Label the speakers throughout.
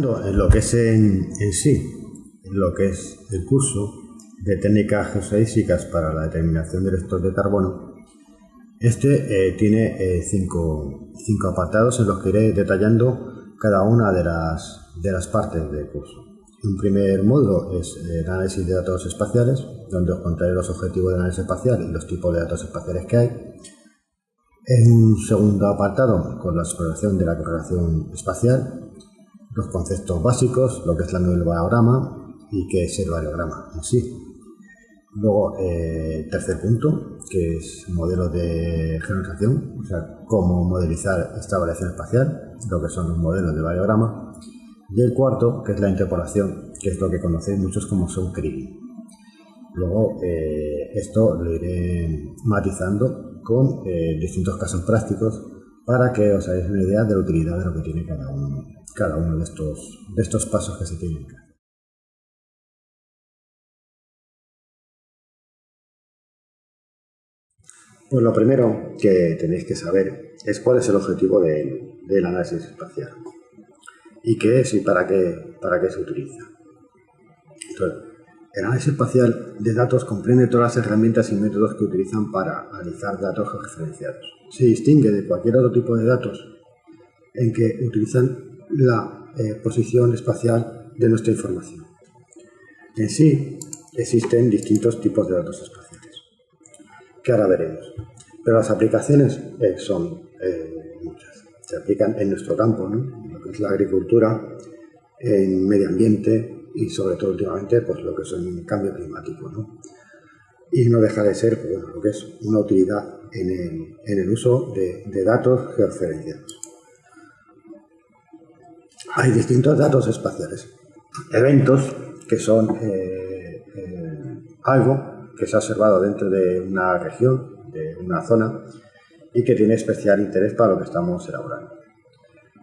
Speaker 1: Entrando en lo que es en, en sí, en lo que es el curso de técnicas geostadísticas para la determinación del stock de carbono, este eh, tiene eh, cinco, cinco, apartados en los que iré detallando cada una de las, de las partes del curso. Un primer módulo es el análisis de datos espaciales, donde os contaré los objetivos de análisis espacial y los tipos de datos espaciales que hay. En un segundo apartado, con la exploración de la correlación espacial, los conceptos básicos, lo que es la variograma y qué es el variograma en sí. Luego, eh, tercer punto, que es modelo de generalización, o sea, cómo modelizar esta variación espacial, lo que son los modelos de variograma. Y el cuarto, que es la interpolación, que es lo que conocéis muchos como son. Luego, eh, esto lo iré matizando con eh, distintos casos prácticos para que os hagáis una idea de la utilidad de lo que tiene cada uno, cada uno de, estos, de estos pasos que se tienen que hacer. Pues lo primero que tenéis que saber es cuál es el objetivo del análisis espacial y qué es y para qué, para qué se utiliza. El análisis espacial de datos comprende todas las herramientas y métodos que utilizan para analizar datos referenciados. Se distingue de cualquier otro tipo de datos en que utilizan la eh, posición espacial de nuestra información. En sí, existen distintos tipos de datos espaciales que ahora veremos. Pero las aplicaciones eh, son eh, muchas. Se aplican en nuestro campo, ¿no? lo que es la agricultura, en medio ambiente y sobre todo últimamente pues, lo que es el cambio climático. ¿no? Y no deja de ser pues, lo que es una utilidad en el, en el uso de, de datos georreferenciados. Hay distintos datos espaciales, eventos que son eh, algo que se ha observado dentro de una región, de una zona, y que tiene especial interés para lo que estamos elaborando.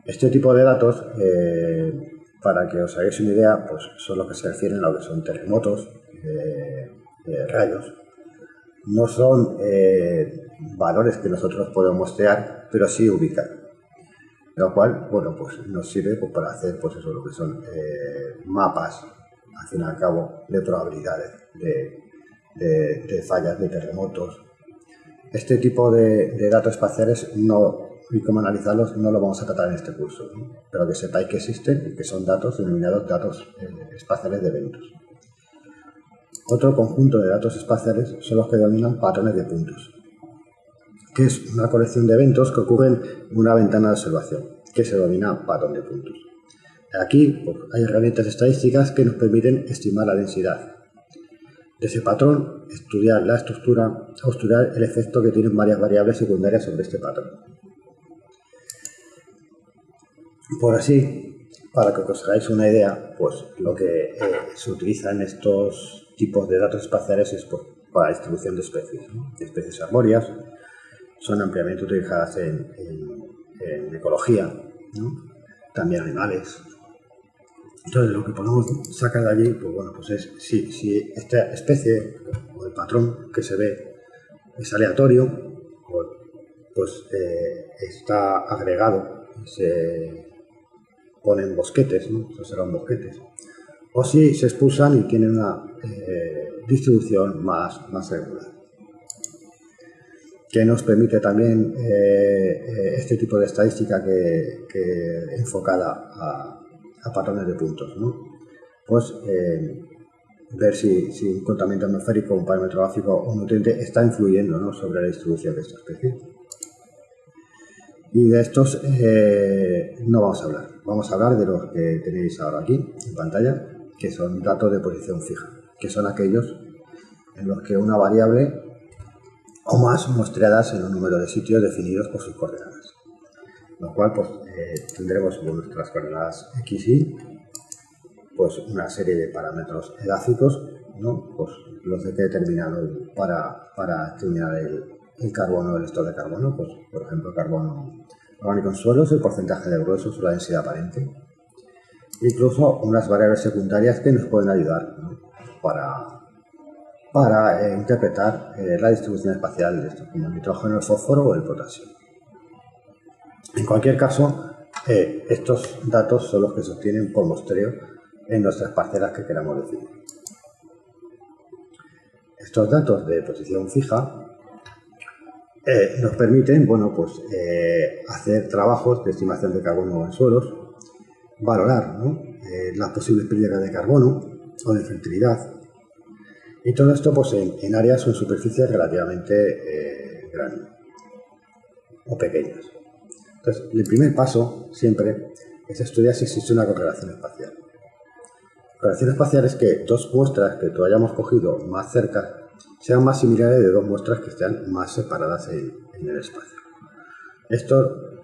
Speaker 1: Este tipo de datos, eh, para que os hagáis una idea, pues son los que se refieren a lo que son terremotos, eh, eh, rayos. No son valores que nosotros podemos mostrar, pero sí ubicar. Lo cual, bueno, pues nos sirve pues, para hacer, pues eso, lo que son mapas, al fin y al cabo, de probabilidades de, de, fallas, de terremotos. Este tipo de, datos espaciales no, y cómo analizarlos no lo vamos a tratar en este curso, pero que sepáis que existen y que son datos denominados datos eh, espaciales de eventos. Otro conjunto de datos espaciales son los que denominan patrones de puntos, que es una colección de eventos que ocurren en una ventana de observación, que se denomina patrón de puntos. Aquí pues, hay herramientas estadísticas que nos permiten estimar la densidad, de ese patrón, estudiar la estructura o estudiar el efecto que tienen varias variables secundarias sobre este patrón. Por así, para que os hagáis una idea, pues lo que eh, se utiliza en estos tipos de datos espaciales es para distribución de especies, especies arbóreas, son ampliamente utilizadas en, ecología, también animales, entonces, lo que podemos sacar de allí, pues bueno, pues es si, esta especie o el patrón que se ve es aleatorio, pues eh, está agregado, se ponen bosquetes, ¿no? se serán bosquetes. O si se expulsan y tienen una eh, distribución más, más regular. Que nos permite también eh, este tipo de estadística que, que enfocada a, a patrones de puntos. ¿no? Pues eh, ver si, si, un contaminante atmosférico, un parámetro gráfico o un nutriente está influyendo ¿no? sobre la distribución de esta especie. Y de estos eh, no vamos a hablar. Vamos a hablar de los que tenéis ahora aquí en pantalla, que son datos de posición fija, que son aquellos en los que una variable o más muestreadas en un número de sitios definidos por sus coordenadas lo cual pues, eh, tendremos nuestras coordenadas x, y pues una serie de parámetros edáficos, ¿no? pues los que he determinado para, para determinar el, el carbono, el estado de carbono, pues por ejemplo carbono orgánico en suelos, el porcentaje de grueso o la densidad aparente. Incluso unas variables secundarias que nos pueden ayudar para, para eh, interpretar eh, la distribución espacial de estos, como el nitrógeno, el fósforo o el potasio. En cualquier caso, eh, estos datos son los que se obtienen por muestreo en nuestras parcelas que queramos definir. Estos datos de posición fija nos permiten bueno, pues, hacer trabajos de estimación de carbono en suelos, valorar las posibles pérdidas de carbono o de fertilidad, y todo esto pues, en, áreas o en superficies relativamente grandes o pequeñas. Entonces, el primer paso siempre es estudiar si existe una correlación espacial. Correlación espacial es que dos muestras que tú hayamos cogido más cerca sean más similares de dos muestras que estén más separadas en, el espacio. Esto,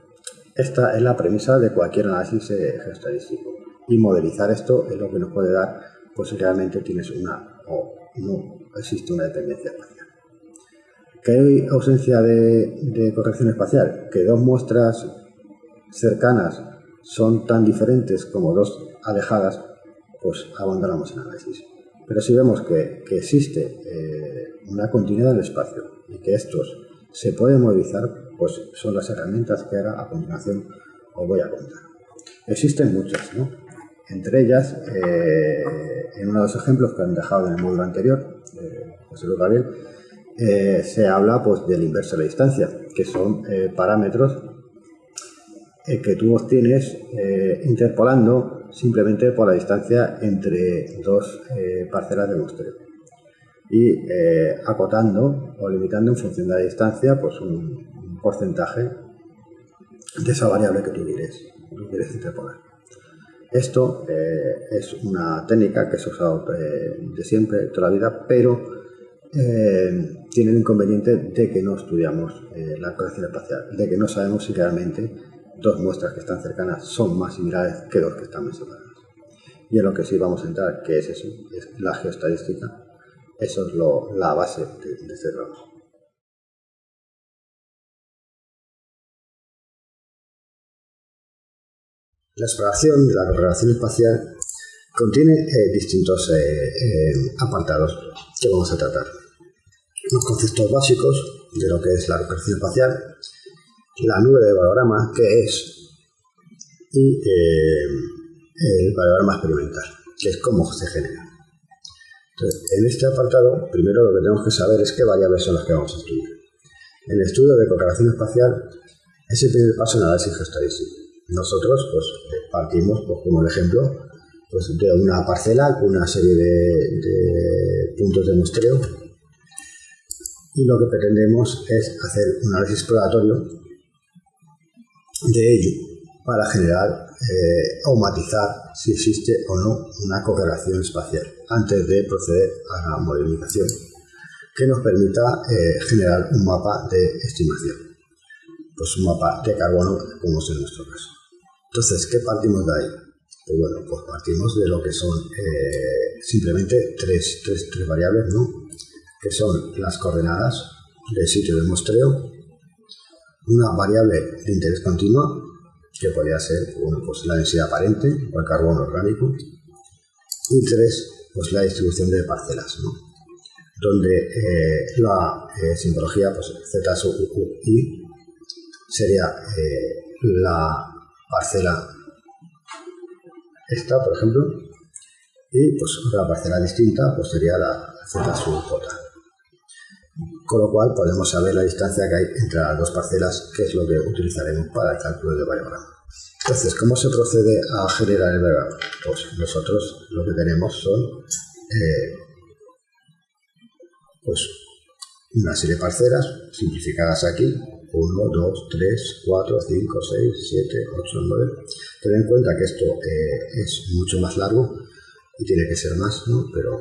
Speaker 1: esta es la premisa de cualquier análisis eh, geostadístico. Y modelizar esto es lo que nos puede dar, pues si realmente tienes una o no existe una dependencia espacial. ¿Que hay ausencia de, corrección espacial? ¿Que dos muestras cercanas son tan diferentes como dos alejadas? Pues abandonamos el análisis. Pero si vemos que, existe eh, una continuidad del espacio y que estos se pueden movilizar, pues son las herramientas que ahora a continuación os voy a contar. Existen muchas, ¿no? Entre ellas, eh, en uno de los ejemplos que han dejado en el módulo anterior, eh, José Luis Gabriel, eh, se habla pues, del inverso de la distancia, que son parámetros que tú obtienes interpolando simplemente por la distancia entre dos parcelas de muestreo y acotando o limitando en función de la distancia pues un, porcentaje de esa variable que tú quieres, tú quieres interpolar. Esto es una técnica que se ha usado de siempre, toda la vida, pero eh, tiene el inconveniente de que no estudiamos eh, la corrección espacial, de que no sabemos si realmente dos muestras que están cercanas son más similares que dos que están más separadas. Y en lo que sí vamos a entrar, que es eso, es la geoestadística, eso es la base de este trabajo. La exploración de la correlación espacial contiene eh, distintos apartados que vamos a tratar los conceptos básicos de lo que es la recuperación espacial, la nube de valorama, que es, y eh, el valorama experimental, que es cómo se genera. En este apartado, primero lo que tenemos que saber es qué variables son las que vamos a estudiar. En el estudio de correlación espacial es el primer paso en análisis geostadístico. Nosotros pues, partimos, pues, como el ejemplo, pues, de una parcela con una serie de, puntos de muestreo. Y lo que pretendemos es hacer un análisis exploratorio de ello para generar eh, o matizar si existe o no una correlación espacial antes de proceder a la modelización que nos permita eh, generar un mapa de estimación, pues un mapa de carbono como es en nuestro caso. Entonces, ¿qué partimos de ahí? Pues bueno, pues partimos de lo que son eh, simplemente tres, tres, tres variables, ¿no? que son las coordenadas del sitio de muestreo, una variable de interés continuo, que podría ser pues la densidad aparente o el carbono orgánico, y tres, pues la distribución de parcelas, donde eh, la eh, simbología pues, Z sub I sería eh, la parcela esta, por ejemplo, y pues otra parcela distinta pues sería la Z sub J con lo cual podemos saber la distancia que hay entre las dos parcelas, que es lo que utilizaremos para el cálculo del variograma. Entonces, ¿cómo se procede a generar el variograma? Pues nosotros lo que tenemos son eh, pues una serie de parcelas simplificadas aquí, 1, 2, 3, 4, 5, 6, 7, 8, 9. Ten en cuenta que esto eh, es mucho más largo y tiene que ser más, ¿no? pero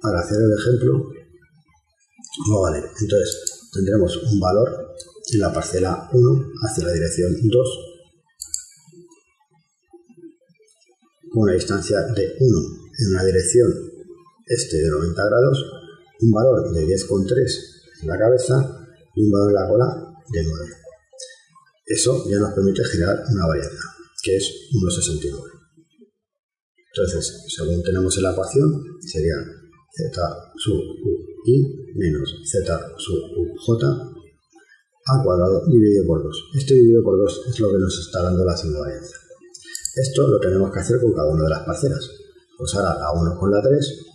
Speaker 1: para hacer el ejemplo no vale. Entonces, tendremos un valor en la parcela 1 hacia la dirección 2 con una distancia de 1 en una dirección este de 90 grados, un valor de 10,3 en la cabeza y un valor en la cola de 9. Eso ya nos permite generar una variable, que es 1,69. Entonces, según tenemos en la ecuación, sería z sub u i menos z sub j al cuadrado dividido por 2. Este dividido por 2 es lo que nos está dando la varianza. Esto lo tenemos que hacer con cada una de las parcelas. Pues ahora la 1 con la 3,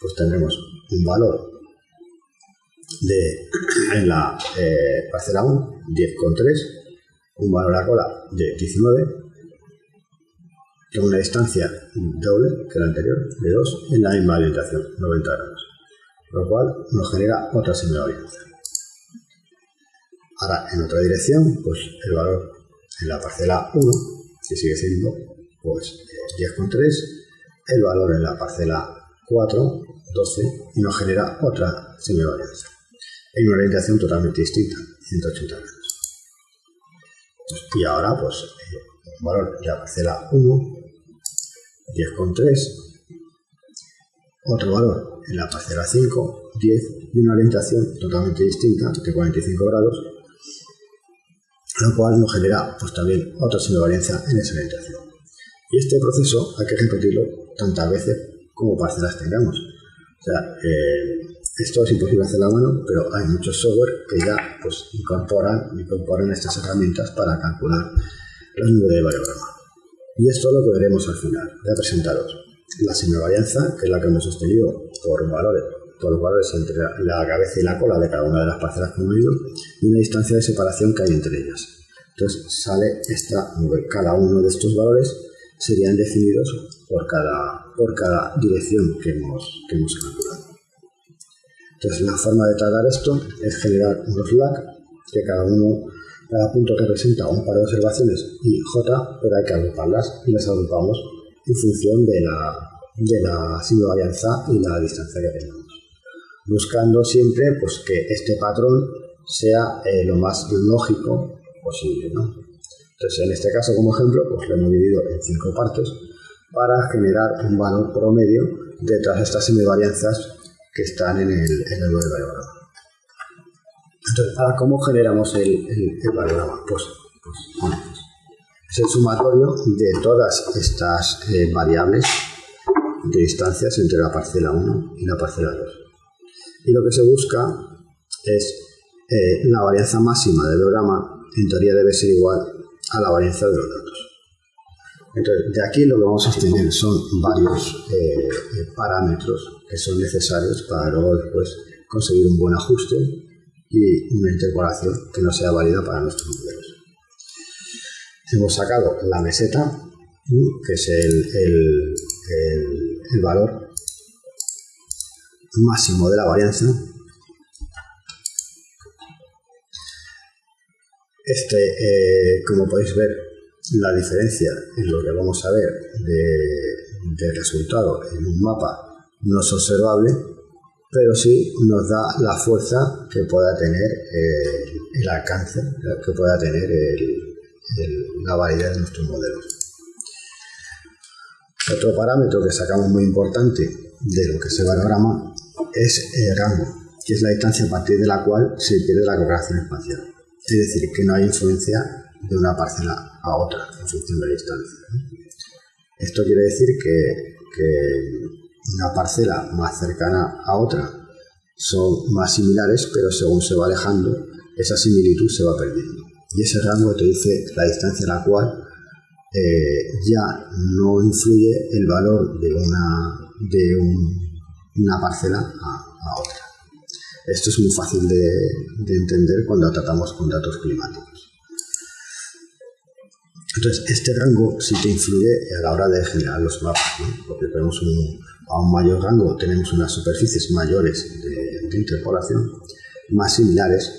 Speaker 1: pues tendremos un valor de, en la eh, parcela 1, 10,3, un valor a cola de 19, con una distancia doble que la anterior, de 2, en la misma orientación, 90 grados, lo cual nos genera otra semivarianza. Ahora, en otra dirección, pues el valor en la parcela 1, que sigue siendo pues 10,3, el valor en la parcela 4, 12, y nos genera otra semivarianza, en una orientación totalmente distinta, 180 grados. Y ahora, pues, eh, valor de la parcela 1, 10,3, otro valor en la parcela 5, 10, y una orientación totalmente distinta, de 45 grados, lo cual nos genera pues, también otra varianza en esa orientación. Y este proceso hay que repetirlo tantas veces como parcelas tengamos. O sea, eh, esto es imposible hacer a mano, pero hay muchos software que ya pues, incorporan, incorporan estas herramientas para calcular los niveles de variograma. Y esto es lo que veremos al final. Voy a presentaros la semivarianza, que es la que hemos sostenido por valores, por valores entre la cabeza y la cola de cada una de las parcelas que hemos ido, y una distancia de separación que hay entre ellas. Entonces sale esta, cada uno de estos valores serían definidos por cada, por cada dirección que hemos, que hemos calculado. Entonces, la forma de tratar esto es generar unos lag, que cada uno, cada punto representa un par de observaciones y J, pero hay que agruparlas y las agrupamos en función de la, de la y la distancia que tengamos. Buscando siempre pues, que este patrón sea eh, lo más lógico posible. Entonces, en este caso, como ejemplo, pues lo hemos dividido en cinco partes para generar un valor promedio de todas estas semivarianzas que están en el, en el. Entonces, ¿cómo generamos el, el? Pues, pues, es el sumatorio de todas estas eh, variables de distancias entre la parcela 1 y la parcela 2. Y lo que se busca es eh, la varianza máxima del diagrama, en teoría debe ser igual a la varianza de los datos. Entonces, de aquí lo que vamos a obtener son varios eh, parámetros que son necesarios para luego después conseguir un buen ajuste y una interpolación que no sea válida para nuestros modelos. Hemos sacado la meseta, que es el, el, valor máximo de la varianza. Este, eh, como podéis ver, la diferencia en lo que vamos a ver de, de resultado en un mapa no es observable, pero sí nos da la fuerza que pueda tener eh, el alcance, que pueda tener la validez de nuestros modelos. Otro parámetro que sacamos muy importante de lo que se valorama es el rango, que es la distancia a partir de la cual se pierde la correlación espacial. Es decir, que no hay influencia de una parcela a otra en función de la distancia. Esto quiere decir que una parcela más cercana a otra son más similares, pero según se va alejando, esa similitud se va perdiendo. Y ese rango te dice la distancia a la cual eh, ya no influye el valor de una, de una parcela a, otra. Esto es muy fácil de, de entender cuando tratamos con datos climáticos. Entonces, este rango sí te influye a la hora de generar los mapas, porque tenemos un, a un mayor rango tenemos unas superficies mayores de, interpolación, más similares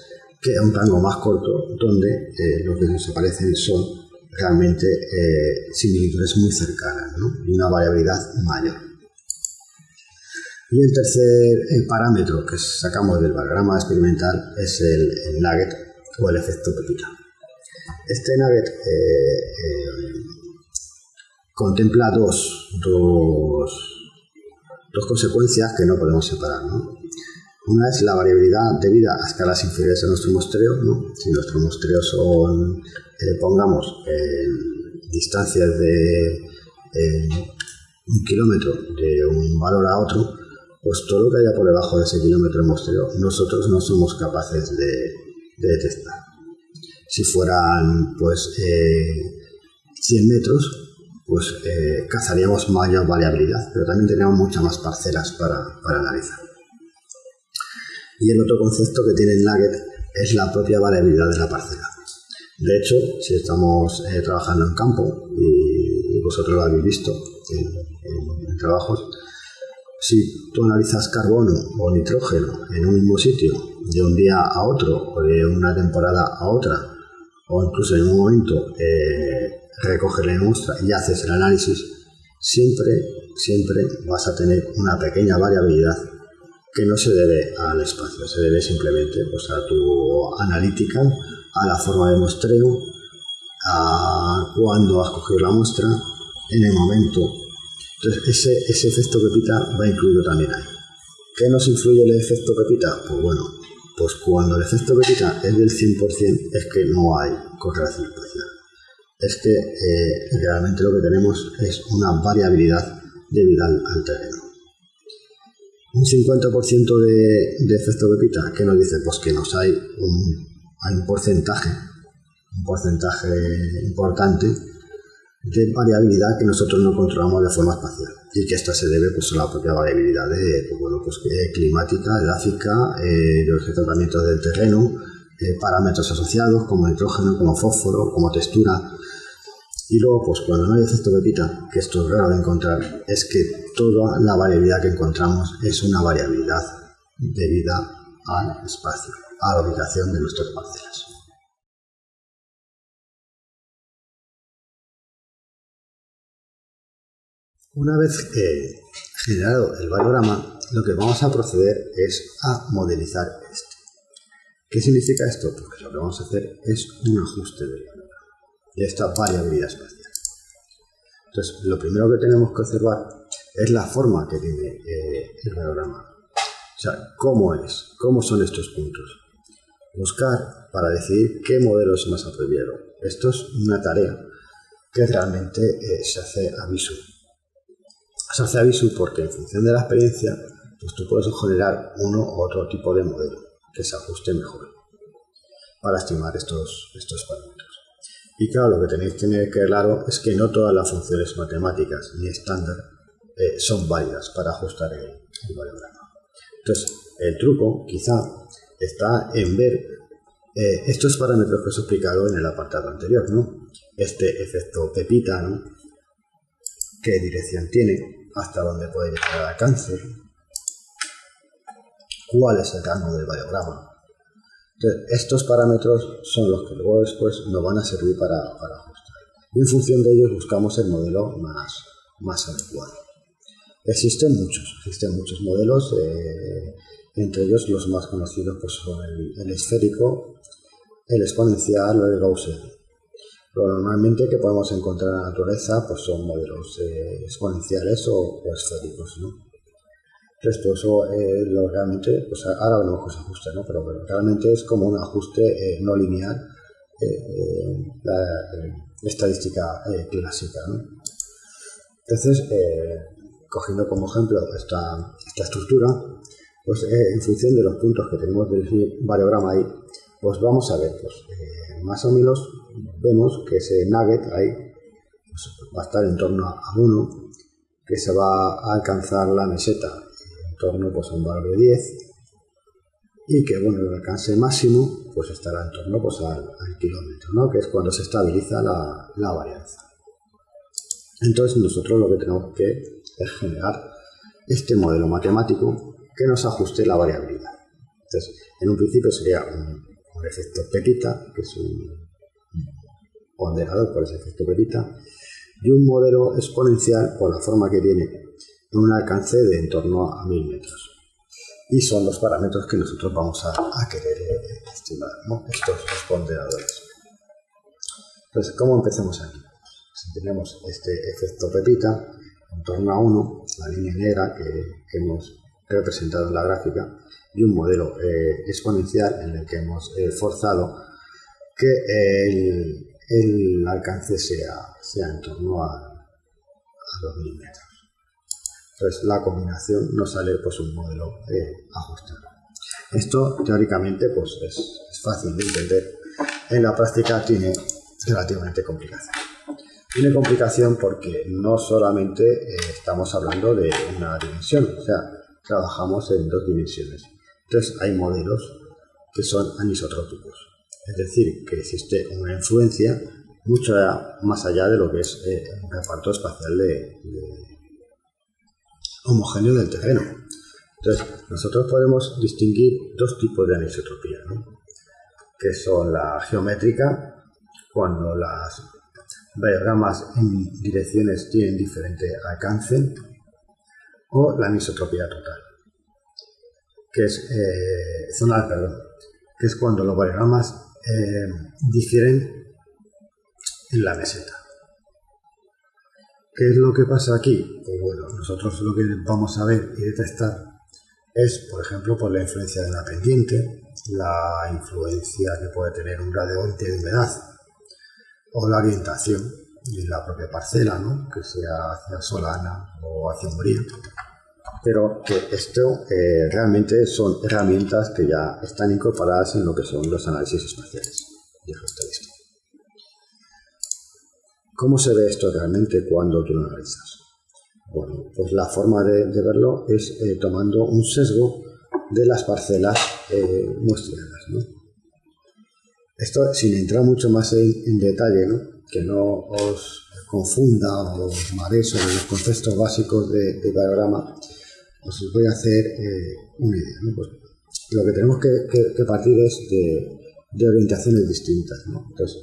Speaker 1: que a un rango más corto, donde eh, lo que se parecen son realmente eh, similitudes muy cercanas y una variabilidad mayor. Y el tercer parámetro que sacamos del diagrama experimental es el, nugget o el efecto pepita. Este nugget contempla dos, dos dos consecuencias que no podemos separar. Una es la variabilidad debida a escalas inferiores a nuestro muestreo. Si nuestro muestreo son, eh, pongamos, distancias de un kilómetro de un valor a otro, pues todo lo que haya por debajo de ese kilómetro de muestreo, nosotros no somos capaces de, detectar. Si fueran pues 100 metros, pues eh, cazaríamos mayor variabilidad, pero también tenemos muchas más parcelas para, analizar. Y el otro concepto que tiene el Nugget es la propia variabilidad de la parcela. De hecho, si estamos eh, trabajando en campo, y, vosotros lo habéis visto en, en, trabajos, si tú analizas carbono o nitrógeno en un mismo sitio de un día a otro o de una temporada a otra, o incluso en un momento eh, recoges la muestra y haces el análisis, siempre, siempre vas a tener una pequeña variabilidad que no se debe al espacio, se debe simplemente pues, a tu analítica, a la forma de muestreo, a cuándo has cogido la muestra, en el momento. Entonces, ese, ese efecto Pepita va incluido también ahí. ¿Qué nos influye el efecto Pepita? Pues bueno, pues cuando el efecto Pepita es del 100% es que no hay correlación espacial es que eh, realmente lo que tenemos es una variabilidad debido al, terreno. Un 50% de, de, efecto pepita, que nos dice? Pues que nos hay un, hay un porcentaje, un porcentaje importante de variabilidad que nosotros no controlamos de forma espacial y que esta se debe pues, a la propia variabilidad de, pues, bueno, pues, climática, edáfica, eh, los tratamientos del terreno, eh, parámetros asociados como nitrógeno, como fósforo, como textura, y luego, pues cuando no hay efecto pepita, que esto es raro de encontrar, es que toda la variabilidad que encontramos es una variabilidad debida al espacio, a la ubicación de nuestras parcelas. Una vez generado el variograma, lo que vamos a proceder es a modelizar este. ¿Qué significa esto? Porque lo que vamos a hacer es un ajuste del de esta variabilidad espacial. Entonces, lo primero que tenemos que observar es la forma que tiene eh, el diagrama. O sea, cómo es, cómo son estos puntos. Buscar para decidir qué modelo es más apropiado. Esto es una tarea que realmente eh, se hace aviso. Se hace aviso porque en función de la experiencia, pues tú puedes generar uno u otro tipo de modelo que se ajuste mejor para estimar estos, estos parámetros. Y claro, lo que tenéis que tener claro es que no todas las funciones matemáticas ni estándar eh, son válidas para ajustar el, el Entonces, el truco quizá está en ver eh, estos parámetros que os he explicado en el apartado anterior, ¿no? Este efecto pepita, ¿no? ¿Qué dirección tiene? ¿Hasta dónde puede llegar al alcance? ¿Cuál es el rango del variograma? estos parámetros son los que luego después nos van a servir para, ajustar. Y en función de ellos buscamos el modelo más, más adecuado. Existen muchos, existen muchos modelos, eh, entre ellos los más conocidos pues, son el, esférico, el exponencial o el gaussiano. normalmente que podemos encontrar en la naturaleza pues, son modelos eh, exponenciales o, esféricos. Entonces, eso eh, lo realmente, pues ahora que se ajuste, ¿no? Pero, realmente es como un ajuste eh, no lineal, eh, la estadística clásica, ¿no? Entonces, cogiendo como ejemplo esta, esta estructura, pues en función de los puntos que tenemos del variograma ahí, pues vamos a ver, pues más o menos vemos que ese nugget ahí pues, va a estar en torno a 1, que se va a alcanzar la meseta torno pues, a un valor de 10 y que bueno, el alcance máximo pues estará en torno pues, al, kilómetro, ¿no? que es cuando se estabiliza la, la, varianza. Entonces nosotros lo que tenemos que es generar este modelo matemático que nos ajuste la variabilidad. Entonces, en un principio sería un, efecto petita, que es un ponderado por ese efecto petita, y un modelo exponencial por la forma que tiene un alcance de en torno a 1000 metros. Y son los parámetros que nosotros vamos a, querer eh, estimar, estos ponderadores. Entonces, ¿cómo empezamos aquí? Si tenemos este efecto pepita en torno a 1, la línea negra que, hemos representado en la gráfica, y un modelo eh, exponencial en el que hemos eh, forzado que el, alcance sea, sea en torno a, a 2000 metros. Entonces la combinación nos sale pues un modelo eh, ajustado. Esto teóricamente pues es, fácil de entender, en la práctica tiene relativamente complicación. Tiene complicación porque no solamente estamos hablando de una dimensión, o sea, trabajamos en dos dimensiones. Entonces hay modelos que son anisotrópicos, es decir, que existe una influencia mucho más allá de lo que es eh, un reparto espacial de, homogéneo del terreno. Entonces, nosotros podemos distinguir dos tipos de anisotropía, que son la geométrica, cuando las diagramas en direcciones tienen diferente alcance, o la anisotropía total, que es eh, zonal, perdón, que es cuando los diagramas eh, difieren en la meseta. ¿Qué es lo que pasa aquí? Pues bueno, nosotros lo que vamos a ver y detectar es, por ejemplo, por la influencia de la pendiente, la influencia que puede tener un gradiente de humedad o la orientación de la propia parcela, ¿no? que sea hacia solana o hacia umbría. Pero que esto eh, realmente son herramientas que ya están incorporadas en lo que son los análisis espaciales de geoestadística. ¿Cómo se ve esto realmente cuando tú lo analizas? Bueno, pues la forma de, verlo es eh, tomando un sesgo de las parcelas eh, muestreadas. ¿no? Esto sin entrar mucho más en, detalle, ¿no? que no os confunda o os sobre los conceptos básicos de diagrama, os voy a hacer eh, una idea. ¿no? Pues lo que tenemos que, partir es de, orientaciones distintas. ¿no? Entonces,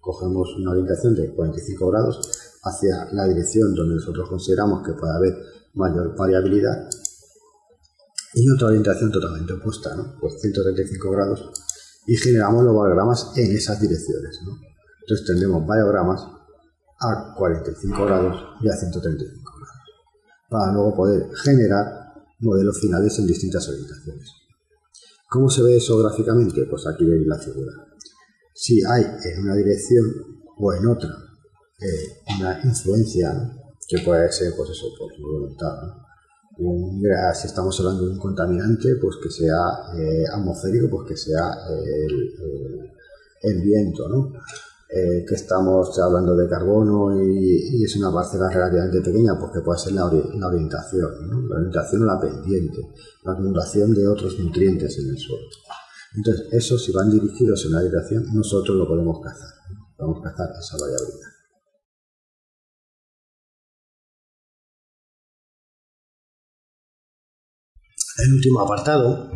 Speaker 1: cogemos una orientación de 45 grados hacia la dirección donde nosotros consideramos que puede haber mayor variabilidad y otra orientación totalmente opuesta, ¿no? pues 135 grados y generamos los valiogramas en esas direcciones. ¿no? Entonces tendremos valiogramas a 45 grados y a 135 grados para luego poder generar modelos finales en distintas orientaciones. ¿Cómo se ve eso gráficamente? Pues aquí veis la figura si hay en una dirección o en otra eh, una influencia que puede ser, pues eso, por voluntad. si estamos hablando de un contaminante, pues que sea eh, atmosférico, pues que sea el, viento, ¿no? Eh, que estamos hablando de carbono y, es una parcela relativamente pequeña, pues que puede ser la, orientación, la orientación o la pendiente, la acumulación de otros nutrientes en el suelo. Entonces, esos si van dirigidos en una dirección, nosotros lo podemos cazar. Vamos a cazar esa variabilidad. El último apartado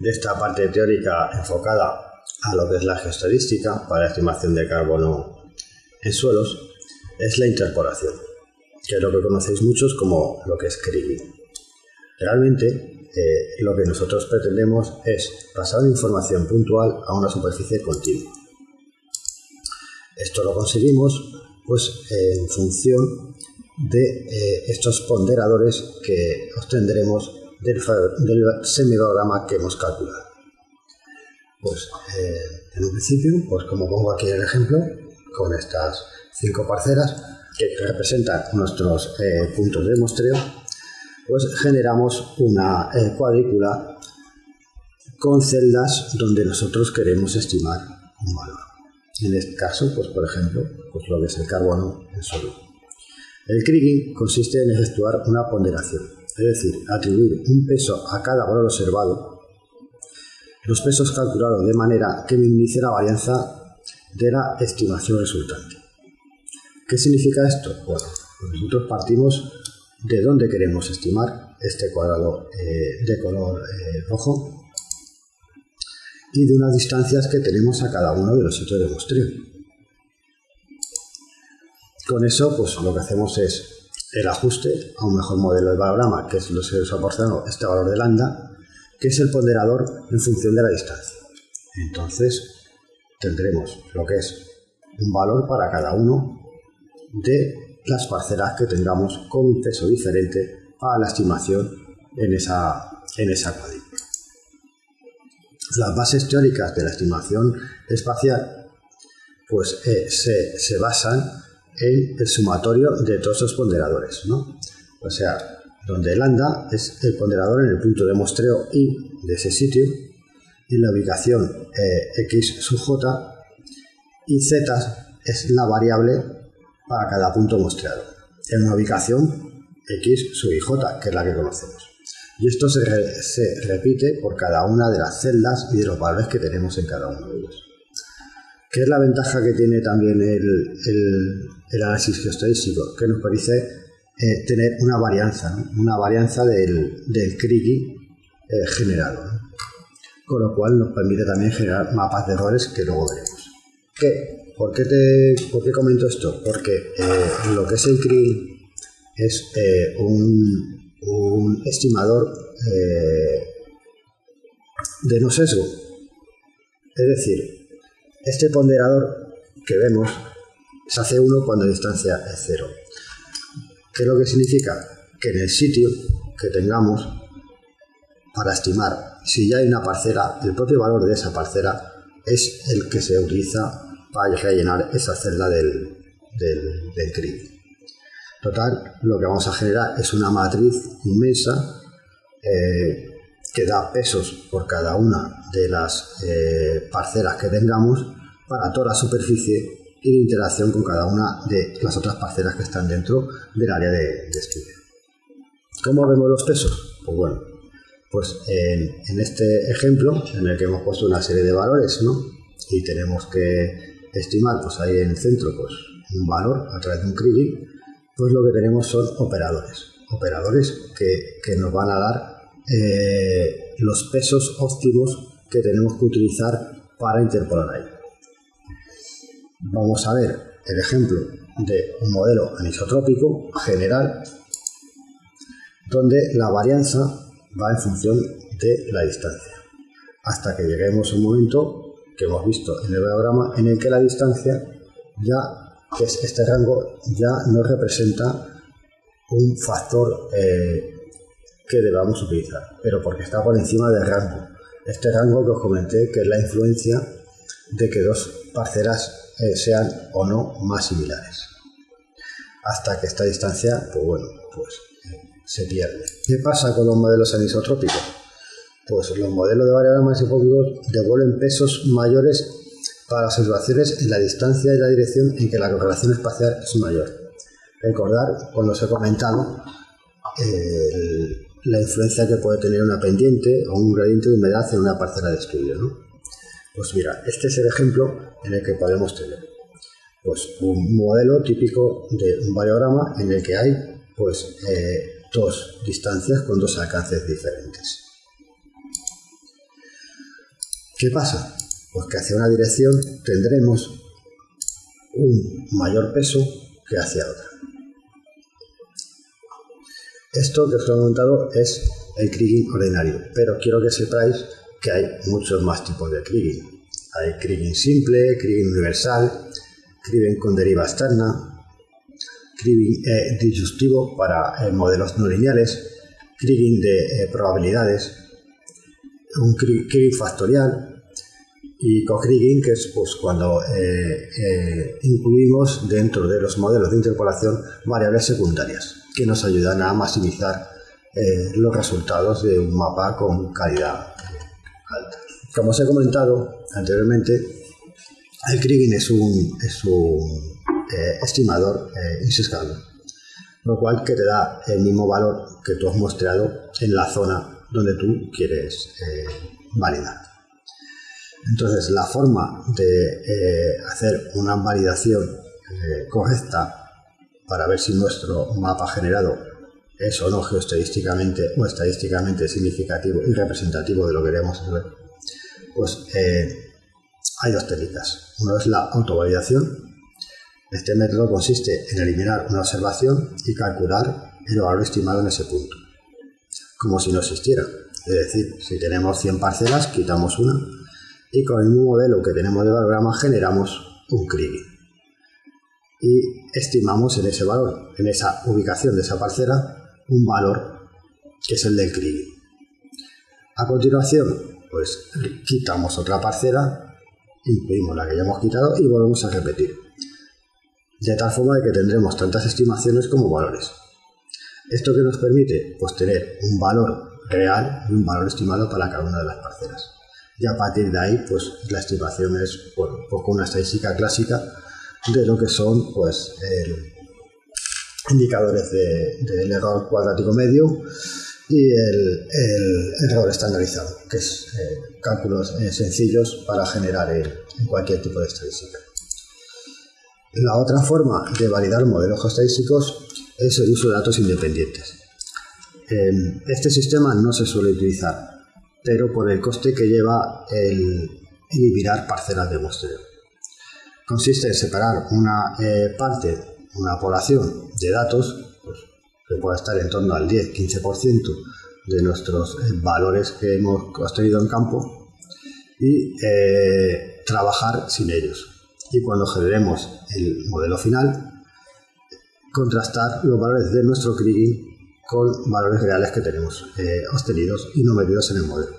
Speaker 1: de esta parte teórica enfocada a lo que es la geostadística para estimación de carbono en suelos es la interpolación, que es lo que conocéis muchos como lo que es Kriging. Realmente eh, lo que nosotros pretendemos es pasar información puntual a una superficie continua. Esto lo conseguimos pues, en función de eh, estos ponderadores que obtendremos del, del que hemos calculado. Pues eh, en un principio, pues como pongo aquí el ejemplo, con estas cinco parcelas que representan nuestros puntos de muestreo, pues generamos una eh, cuadrícula con celdas donde nosotros queremos estimar un valor. En este caso, pues por ejemplo, pues lo que es el carbono en sólido. El kriging consiste en efectuar una ponderación, es decir, atribuir un peso a cada valor observado, los pesos calculados de manera que minimice la varianza de la estimación resultante. ¿Qué significa esto? Bueno, nosotros partimos de dónde queremos estimar este cuadrado eh, de color eh, rojo y de unas distancias que tenemos a cada uno de los sitios de muestreo. Con eso, pues lo que hacemos es el ajuste a un mejor modelo de valorama, que es lo que os ha proporcionado este valor de lambda, que es el ponderador en función de la distancia. Entonces, tendremos lo que es un valor para cada uno de las parcelas que tengamos con un peso diferente para la estimación en esa, en esa cuadrícula. Las bases teóricas de la estimación espacial pues, eh, se, basan en el sumatorio de todos los ponderadores. ¿no? O sea, donde lambda es el ponderador en el punto de muestreo I de ese sitio en la ubicación eh, x sub j y z es la variable para cada punto mostrado en una ubicación x sub i j, que es la que conocemos. Y esto se, repite por cada una de las celdas y de los valores que tenemos en cada uno de ellos. ¿Qué es la ventaja que tiene también el, análisis geostadístico? Que nos permite eh, tener una varianza, una varianza del, del eh, generado. Con lo cual nos permite también generar mapas de errores que luego veremos. ¿Qué? ¿Por qué, te, ¿Por qué comento esto? Porque eh, lo que es el CRI es eh, un, estimador de no sesgo. Es decir, este ponderador que vemos se hace uno cuando la distancia es cero. ¿Qué es lo que significa? Que en el sitio que tengamos para estimar si ya hay una parcela, el propio valor de esa parcela es el que se utiliza para rellenar esa celda del, del, CRI. Total, lo que vamos a generar es una matriz inmensa eh, que da pesos por cada una de las eh, parcelas que tengamos para toda la superficie y de interacción con cada una de las otras parcelas que están dentro del área de, de estudio. ¿Cómo vemos los pesos? Pues bueno, pues en, este ejemplo, en el que hemos puesto una serie de valores, ¿no? Y tenemos que estimar, pues ahí en el centro, pues un valor a través de un Kriging, pues lo que tenemos son operadores. Operadores que, nos van a dar eh, los pesos óptimos que tenemos que utilizar para interpolar ahí. Vamos a ver el ejemplo de un modelo anisotrópico general donde la varianza va en función de la distancia. Hasta que lleguemos a un momento que hemos visto en el diagrama en el que la distancia ya, que es este rango, ya no representa un factor eh, que debamos utilizar, pero porque está por encima del rango. Este rango que os comenté que es la influencia de que dos parcelas eh, sean o no más similares. Hasta que esta distancia, pues bueno, pues se pierde. ¿Qué pasa con los modelos anisotrópicos? Pues los modelos de variables hipócritos devuelven pesos mayores para las observaciones en la distancia y la dirección en que la correlación espacial es mayor. Recordar, cuando os he comentado, la influencia que puede tener una pendiente o un gradiente de humedad en una parcela de estudio. Pues mira, este es el ejemplo en el que podemos tener pues, un modelo típico de un variograma en el que hay pues, eh, dos distancias con dos alcances diferentes. ¿Qué pasa? Pues que hacia una dirección tendremos un mayor peso que hacia otra. Esto que os he comentado es el kriging ordinario, pero quiero que sepáis que hay muchos más tipos de kriging. Hay kriging simple, kriging universal, kriging con deriva externa, Kriging eh, para eh, modelos no lineales, Kriging de eh, probabilidades, un Kriging factorial y co-Kriging, que es pues, cuando incluimos dentro de los modelos de interpolación variables secundarias que nos ayudan a maximizar los resultados de un mapa con calidad. Como os he comentado anteriormente, el un, es un eh, estimador eh, lo cual que te da el mismo valor que tú has mostrado en la zona donde tú quieres eh, validar. Entonces, la forma de eh, hacer una validación correcta para ver si nuestro mapa generado es o no geoestadísticamente o estadísticamente significativo y representativo de lo que queremos ver, pues hay dos técnicas. Uno es la autovalidación, este método consiste en eliminar una observación y calcular el valor estimado en ese punto, como si no existiera. Es decir, si tenemos 100 parcelas, quitamos una y con el mismo modelo que tenemos de valorama generamos un Kriging. Y estimamos en ese valor, en esa ubicación de esa parcela, un valor que es el del Kriging. A continuación, pues quitamos otra parcela, incluimos la que ya hemos quitado y volvemos a repetir de tal forma que tendremos tantas estimaciones como valores. ¿Esto que nos permite? Pues tener un valor real y un valor estimado para cada una de las parcelas. y a partir de ahí pues la estimación es un poco una estadística clásica de lo que son pues indicadores del error cuadrático medio y el, error estandarizado, que es eh, cálculos eh, sencillos para generar en cualquier tipo de estadística. La otra forma de validar modelos estadísticos es el uso de datos independientes. este sistema no se suele utilizar, pero por el coste que lleva el eliminar parcelas de muestreo. Consiste en separar una eh, parte, una población de datos, pues, que puede estar en torno al 10-15% de nuestros eh, valores que hemos construido en campo, y eh, trabajar sin ellos y cuando generemos el modelo final, contrastar los valores de nuestro kriging con valores reales que tenemos eh, obtenidos y no medidos en el modelo.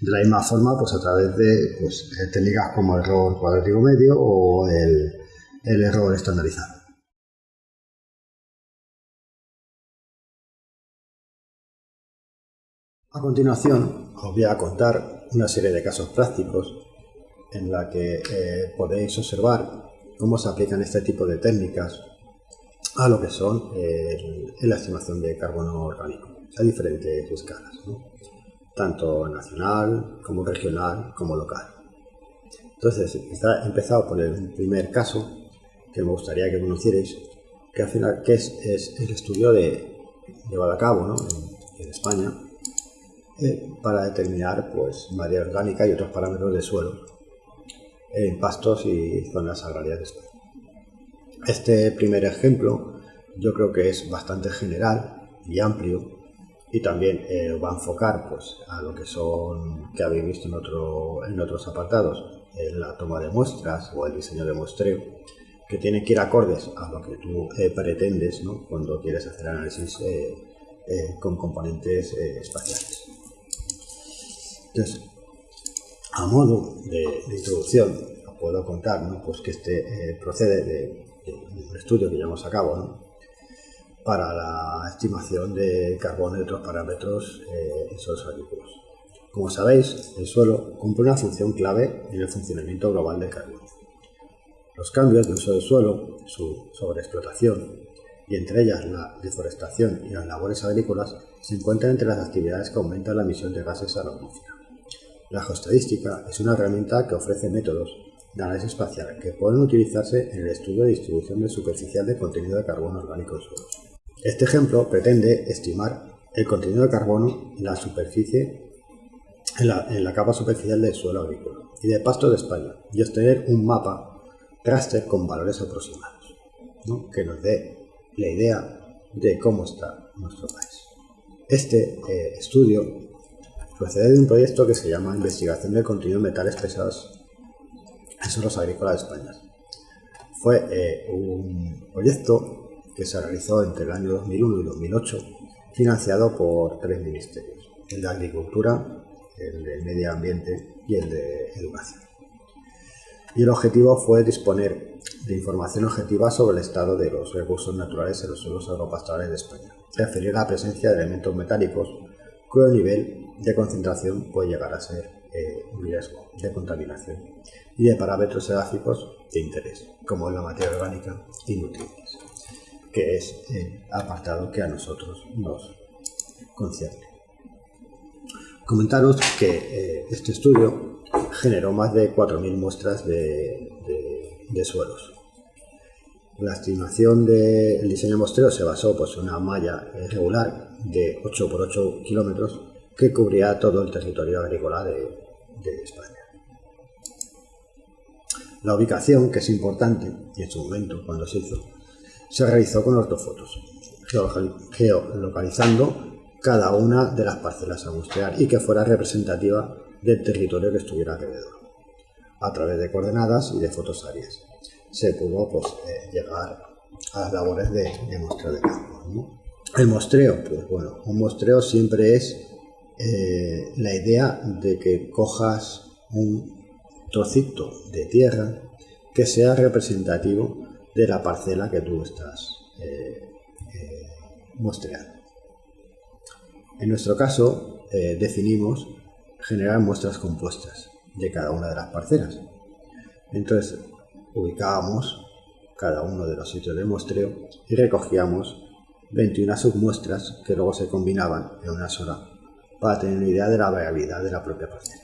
Speaker 1: De la misma forma, pues a través de pues, técnicas como el error cuadrático medio o el error estandarizado. A continuación, os voy a contar una serie de casos prácticos en la que eh, podéis observar cómo se aplican este tipo de técnicas a lo que son la estimación de carbono orgánico a diferentes escalas, tanto nacional como regional como local. Entonces, está empezado por el primer caso que me gustaría que conocierais, que al final es, el estudio de, llevado a cabo en, España eh, para determinar pues, materia orgánica y otros parámetros de suelo en pastos y zonas agrarias de España. Este primer ejemplo yo creo que es bastante general y amplio y también eh, va a enfocar pues, a lo que son, que habéis visto en, otro, en otros apartados, la toma de muestras o el diseño de muestreo, que tiene que ir acordes a lo que tú eh, pretendes ¿no? cuando quieres hacer análisis eh, con componentes espaciales. Entonces, a modo de, introducción, puedo contar pues que este eh, procede de, un estudio que llevamos a cabo para la estimación de carbono y otros parámetros eh, en suelos agrícolas. Como sabéis, el suelo cumple una función clave en el funcionamiento global del carbono. Los cambios de uso del suelo, su sobreexplotación y entre ellas la deforestación y las labores agrícolas se encuentran entre las actividades que aumentan la emisión de gases a la atmósfera. La geoestadística es una herramienta que ofrece métodos de análisis espacial que pueden utilizarse en el estudio de distribución de superficial de contenido de carbono orgánico en suelos. Este ejemplo pretende estimar el contenido de carbono en la superficie en la, capa superficial del suelo agrícola y de pasto de España y obtener un mapa raster con valores aproximados que nos dé la idea de cómo está nuestro país. Este eh, estudio procede de un proyecto que se llama Investigación del contenido de metales pesados en suelos agrícolas de España. Fue eh, un proyecto que se realizó entre el año 2001 y 2008, financiado por tres ministerios, el de Agricultura, el de Medio Ambiente y el de Educación. Y el objetivo fue disponer de información objetiva sobre el estado de los recursos naturales en los suelos agropastorales de España, referir la presencia de elementos metálicos cuyo nivel de concentración puede llegar a ser eh, un riesgo de contaminación y de parámetros edáficos de interés, como la materia orgánica y nutrientes, que es el apartado que a nosotros nos concierne. Comentaros que eh, este estudio generó más de 4.000 muestras de, suelos. La estimación del diseño mostreo se basó pues, en una malla regular de 8 por 8 kilómetros que cubría todo el territorio agrícola de, España. La ubicación, que es importante, y en su momento, cuando se hizo, se realizó con ortofotos, geolocalizando cada una de las parcelas a mostrar y que fuera representativa del territorio que estuviera alrededor, a través de coordenadas y de fotos áreas. Se pudo pues, eh, llegar a las labores de, de de campo. El muestreo, pues bueno, un muestreo siempre es eh, la idea de que cojas un trocito de tierra que sea representativo de la parcela que tú estás eh, eh En nuestro caso, definimos generar muestras compuestas de cada una de las parcelas. Entonces ubicábamos cada uno de los sitios de muestreo y recogíamos 21 submuestras que luego se combinaban en una sola para tener una idea de la variabilidad de la propia parcela.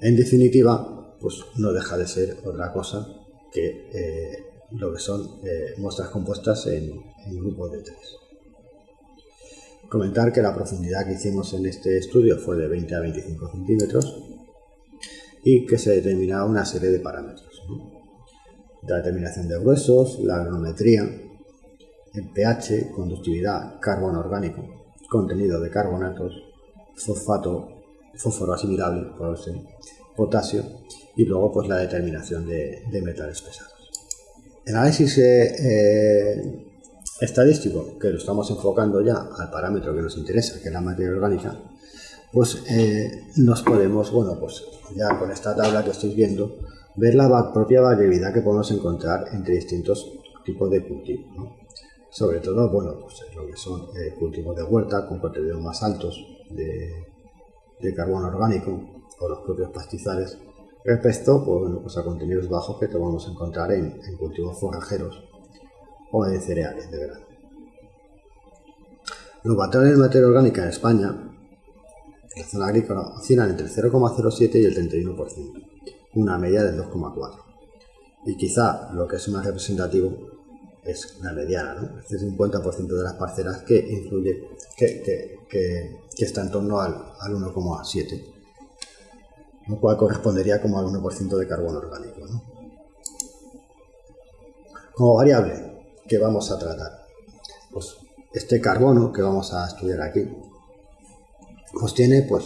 Speaker 1: En definitiva, pues no deja de ser otra cosa que eh, lo que son eh, muestras compuestas en, en grupos de tres. Comentar que la profundidad que hicimos en este estudio fue de 20 a 25 centímetros y que se determinaba una serie de parámetros. La determinación de gruesos, la agronometría, el pH, conductividad, carbono orgánico, contenido de carbonatos, fosfato, fósforo asimilable, potasio y luego pues la determinación de, metales pesados. El análisis eh, eh estadístico, que lo estamos enfocando ya al parámetro que nos interesa, que es la materia orgánica, pues eh, nos podemos, bueno, pues ya con esta tabla que estáis viendo, ver la propia variabilidad que podemos encontrar entre distintos tipos de cultivos. Sobre todo, bueno, pues lo que son eh, cultivos de huerta con contenidos más altos de, carbono orgánico o los propios pastizales respecto pues, pues a contenidos bajos que podemos encontrar en, en cultivos forrajeros o de cereales de verano. Los patrones de materia orgánica en España, en la zona agrícola, oscilan entre el 0,07 y el 31%, una media del 2,4. Y quizá lo que es más representativo es la mediana, ¿no? Este es un 50% de las parcelas que influye, que, está en torno al, al 1,7, lo cual correspondería como al 1% de carbono orgánico. Como variable, que vamos a tratar? Pues este carbono que vamos a estudiar aquí, pues tiene pues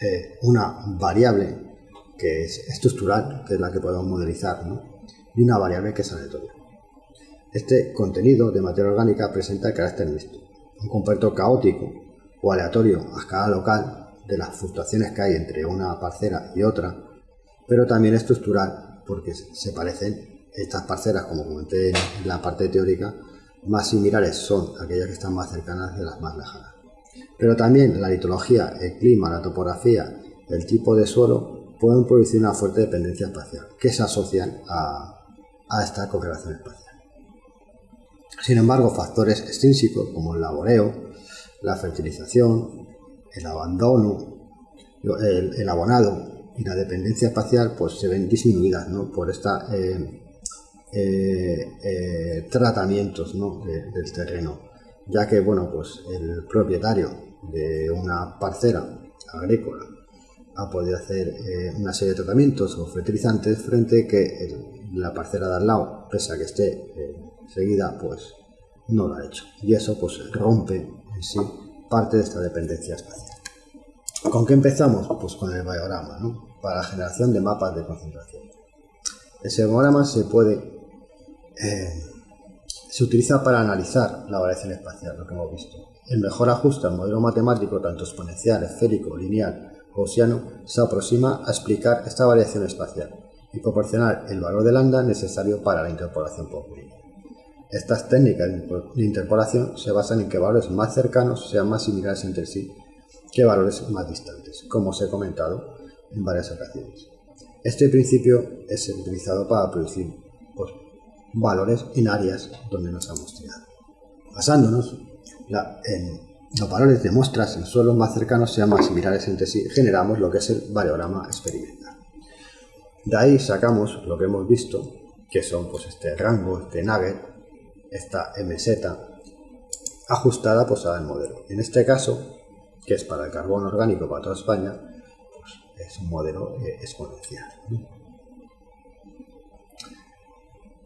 Speaker 1: eh, una variable que es estructural, que es la que podemos modelizar, ¿no? y una variable que es aleatoria. Este contenido de materia orgánica presenta el carácter mixto, un compuesto caótico o aleatorio a escala local de las fluctuaciones que hay entre una parcela y otra, pero también estructural porque se parecen estas parcelas, como comenté en la parte teórica, más similares son aquellas que están más cercanas de las más lejanas. Pero también la litología, el clima, la topografía, el tipo de suelo pueden producir una fuerte dependencia espacial que se asocian a, esta correlación espacial. Sin embargo, factores extrínsecos como el laboreo, la fertilización, el abandono, el, abonado y la dependencia espacial pues se ven disminuidas por esta eh, eh, eh, tratamientos del terreno, ya que bueno, pues el propietario de una parcela agrícola ha podido hacer eh, una serie de tratamientos o fertilizantes frente que la parcela de al lado, pese a que esté seguida, pues no lo ha hecho. Y eso pues rompe en sí parte de esta dependencia espacial. ¿Con qué empezamos? Pues con el biograma, para la generación de mapas de concentración. Ese biograma se puede eh, se utiliza para analizar la variación espacial, lo que hemos visto. El mejor ajuste al modelo matemático, tanto exponencial, esférico, lineal gaussiano, se aproxima a explicar esta variación espacial y proporcionar el valor de lambda necesario para la interpolación por Estas técnicas de interpolación se basan en que valores más cercanos sean más similares entre sí que valores más distantes, como os he comentado en varias ocasiones. Este principio es utilizado para producir pues, valores en áreas donde nos hemos tirado. Basándonos en los valores de muestras en suelos más cercanos sean más similares entre sí, generamos lo que es el variograma experimental. De ahí sacamos lo que hemos visto, que son pues, este rango, este nugget, esta MZ, ajustada pues, al modelo. En este caso, que es para el carbono orgánico para toda España, pues, es un modelo eh, exponencial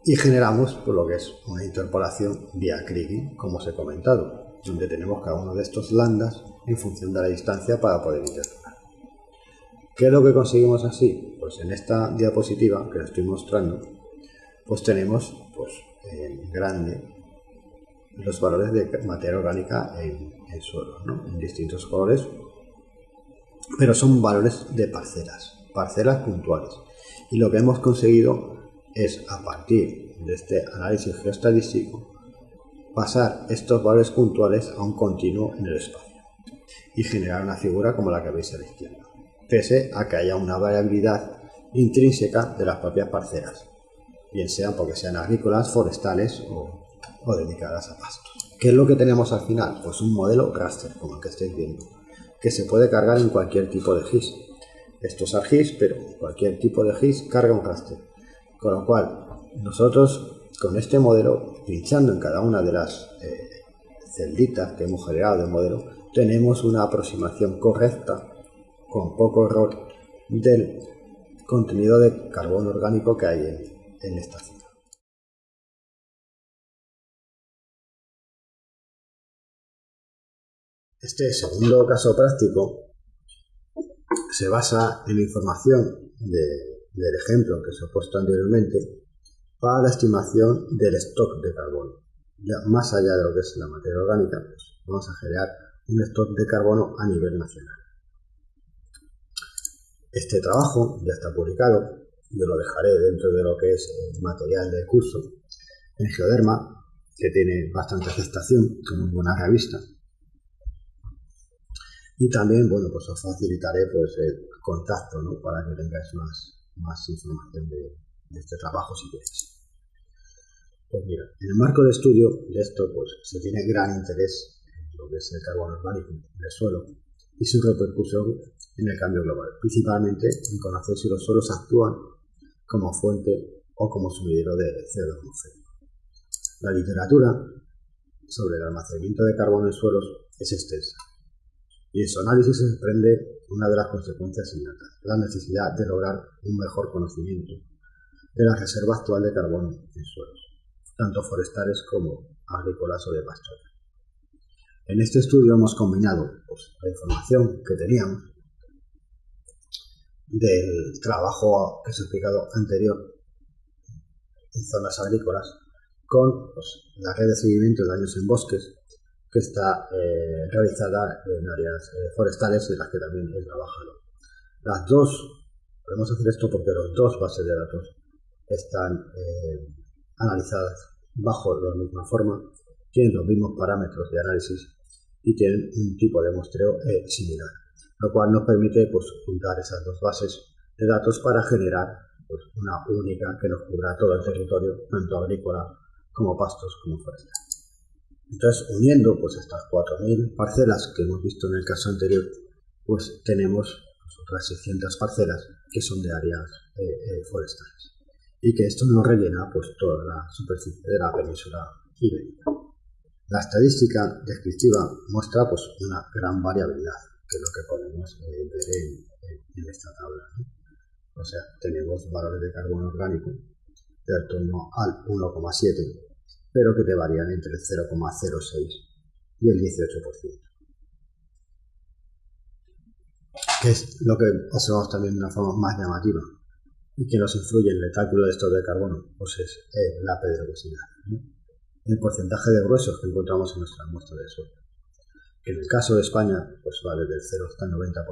Speaker 1: y generamos por lo que es una interpolación vía Kriging, como os he comentado, donde tenemos cada uno de estos landas en función de la distancia para poder interpolar. ¿Qué es lo que conseguimos así? Pues en esta diapositiva que os estoy mostrando, pues tenemos pues, en grande los valores de materia orgánica en, suelo, en distintos colores, pero son valores de parcelas, parcelas puntuales. Y lo que hemos conseguido es a partir de este análisis geoestadístico pasar estos valores puntuales a un continuo en el espacio y generar una figura como la que veis a la izquierda. pese a que haya una variabilidad intrínseca de las propias parcelas, bien sean porque sean agrícolas, forestales o, o dedicadas a pastos. ¿Qué es lo que tenemos al final? Pues un modelo raster, como el que estáis viendo, que se puede cargar en cualquier tipo de GIS. Esto es ArcGIS, pero cualquier tipo de GIS carga un raster. Con lo cual, nosotros con este modelo, pinchando en cada una de las eh, celditas que hemos generado del modelo, tenemos una aproximación correcta, con poco error, del contenido de carbono orgánico que hay en, esta zona. Este segundo caso práctico se basa en la información del ejemplo que os he puesto anteriormente para la estimación del stock de carbono. Ya más allá de lo que es la materia orgánica, pues vamos a generar un stock de carbono a nivel nacional. Este trabajo ya está publicado, yo lo dejaré dentro de lo que es el material del curso en Geoderma, que tiene bastante aceptación como buena revista. Y también, bueno, pues os facilitaré pues, el contacto para que tengáis más, más información de, este trabajo si queréis. Pues mira, en el marco de estudio de esto, pues se tiene gran interés en lo que es el carbono orgánico del suelo y su repercusión en el cambio global, principalmente en conocer si los suelos actúan como fuente o como sumidero de CO2 atmosférico. La literatura sobre el almacenamiento de carbono en suelos es extensa y en su análisis se desprende una de las consecuencias inmediatas, la necesidad de lograr un mejor conocimiento de la reserva actual de carbono en suelos, tanto forestales como agrícolas o de pastoreo. En este estudio hemos combinado pues, la información que teníamos del trabajo que os he explicado anterior en zonas agrícolas con pues, la red de seguimiento de daños en bosques que está eh, realizada en áreas eh, forestales y las que también he trabajado. Las dos, podemos hacer esto porque las dos bases de datos están eh, analizadas bajo la misma forma, tienen los mismos parámetros de análisis y tienen un tipo de muestreo similar, lo cual nos permite pues, juntar esas dos bases de datos para generar pues, una única que nos cubra todo el territorio, tanto agrícola como pastos como forestal. Entonces, uniendo pues estas 4.000 parcelas que hemos visto en el caso anterior, pues tenemos pues, otras 600 parcelas que son de áreas eh, eh, forestales y que esto nos rellena pues toda la superficie de la península ibérica. La estadística descriptiva muestra pues una gran variabilidad, que es lo que podemos eh, ver en, esta tabla. O sea, tenemos valores de carbono orgánico de torno al 1,7 pero que te varían entre el 0,06 y el 18%. Que es lo que observamos también de una forma más llamativa y que nos influye en el cálculo de estos de carbono, pues es eh, la pedregosidad. El porcentaje de gruesos que encontramos en nuestra muestra de suelo. Que en el caso de España, pues vale del 0 hasta el 90%.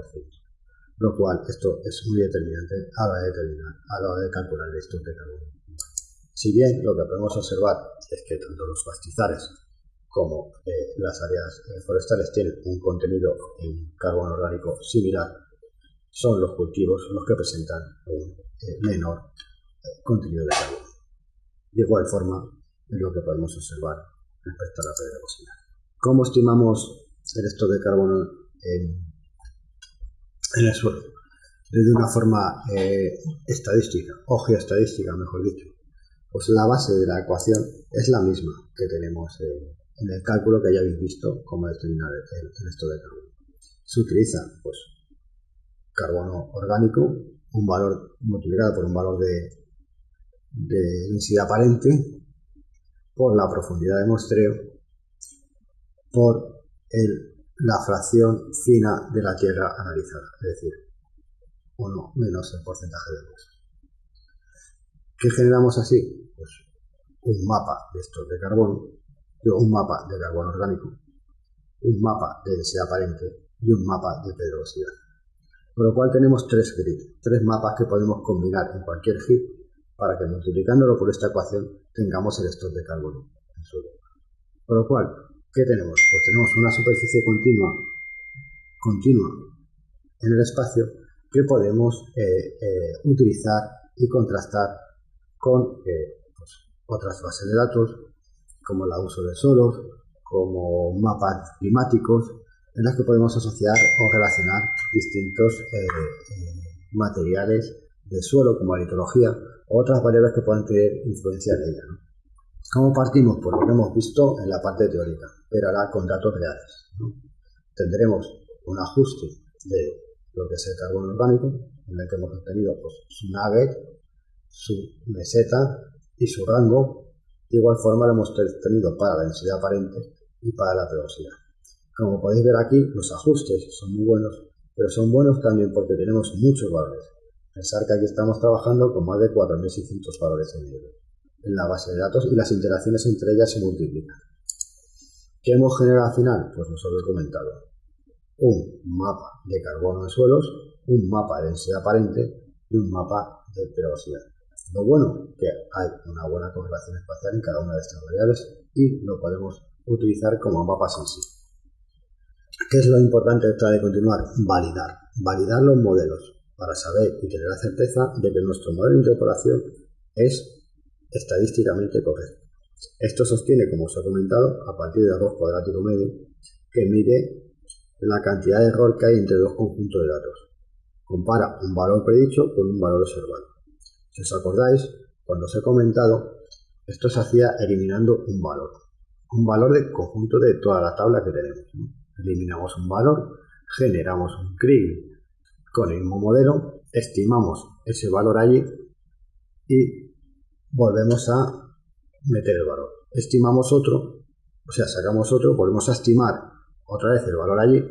Speaker 1: Lo cual, esto es muy determinante a la hora de, determinar, a la hora de calcular el stock de carbono. Si bien lo que podemos observar es que tanto los pastizales como eh, las áreas eh, forestales tienen un contenido en carbono orgánico similar, son los cultivos los que presentan un menor contenido de carbono. De igual forma, es lo que podemos observar respecto a la pedregosidad. ¿Cómo estimamos el stock de carbono en, el suelo? Desde una forma estadística, o geoestadística, mejor dicho pues la base de la ecuación es la misma que tenemos en el cálculo que ya habéis visto cómo determinar el, resto de carbono. Se utiliza pues carbono orgánico, un valor multiplicado por un valor de, densidad aparente, por la profundidad de muestreo, por la fracción fina de la tierra analizada, es decir, uno menos el porcentaje de huesos. ¿Qué generamos así? Pues un mapa de estos de carbono, un mapa de carbono orgánico, un mapa de densidad aparente y un mapa de pedregosidad. Con lo cual tenemos tres grids, tres mapas que podemos combinar en cualquier grid para que multiplicándolo por esta ecuación tengamos el stock de carbono en suelo. Con lo cual, ¿qué tenemos? Pues tenemos una superficie continua, continua en el espacio que podemos utilizar y contrastar con pues, otras bases de datos, como el uso de suelos, como mapas climáticos, en las que podemos asociar o relacionar distintos eh, materiales del suelo, como la litología, o otras variables que puedan tener influencia en ella. ¿Cómo partimos? Por lo que hemos visto en la parte teórica, pero ahora con datos reales. Tendremos un ajuste de lo que es el carbono orgánico, en el que hemos obtenido pues, su nugget, su meseta y su rango. De igual forma lo hemos tenido para la densidad aparente y para la velocidad. Como podéis ver aquí, los ajustes son muy buenos, pero son buenos también porque tenemos muchos valores. Pensar que aquí estamos trabajando con más de 4.600 valores en, en la base de datos y las interacciones entre ellas se multiplican. ¿Qué hemos generado al final? Pues os lo he comentado. Un mapa de carbono de suelos, un mapa de densidad aparente y un mapa de velocidad. Lo bueno que hay una buena correlación espacial en cada una de estas variables y lo podemos utilizar como mapas en sí. ¿Qué es lo importante de de continuar? Validar. Validar los modelos para saber y tener la certeza de que nuestro modelo de interpolación es estadísticamente correcto. Esto sostiene, como os he comentado, a partir del error cuadrático medio, que mide la cantidad de error que hay entre dos conjuntos de datos. Compara un valor predicho con un valor observado. Si os acordáis, cuando os he comentado, esto se hacía eliminando un valor. Un valor del conjunto de toda la tabla que tenemos eliminamos un valor, generamos un CRIG con el mismo modelo, estimamos ese valor allí y volvemos a meter el valor. Estimamos otro, o sea, sacamos otro, volvemos a estimar otra vez el valor allí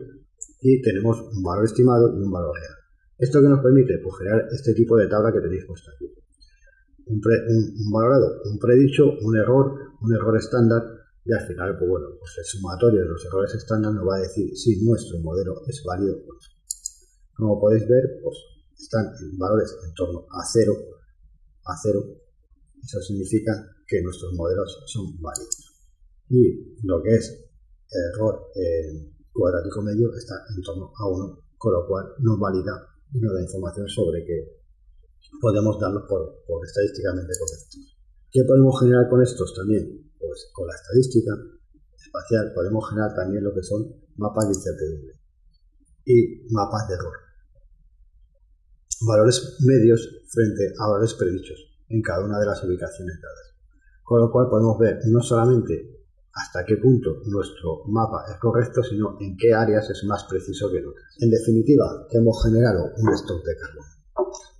Speaker 1: y tenemos un valor estimado y un valor real. ¿Esto que nos permite? Pues generar este tipo de tabla que tenéis puesta aquí. Un valorado, un predicho, un error, un error estándar y al final, pues bueno, pues el sumatorio de los errores estándar nos va a decir si nuestro modelo es válido o no. Como podéis ver, pues están en valores en torno a cero, a cero. Eso significa que nuestros modelos son válidos. Y lo que es error cuadrático medio está en torno a 1, con lo cual nos valida y nos da información sobre que podemos darlos por, por estadísticamente correctos. ¿Qué podemos generar con estos también? Pues con la estadística espacial podemos generar también lo que son mapas de incertidumbre y mapas de error. Valores medios frente a valores predichos en cada una de las ubicaciones dadas. Con lo cual podemos ver no solamente hasta qué punto nuestro mapa es correcto, sino en qué áreas es más preciso que en otras. En definitiva, hemos generado un stock de carbono,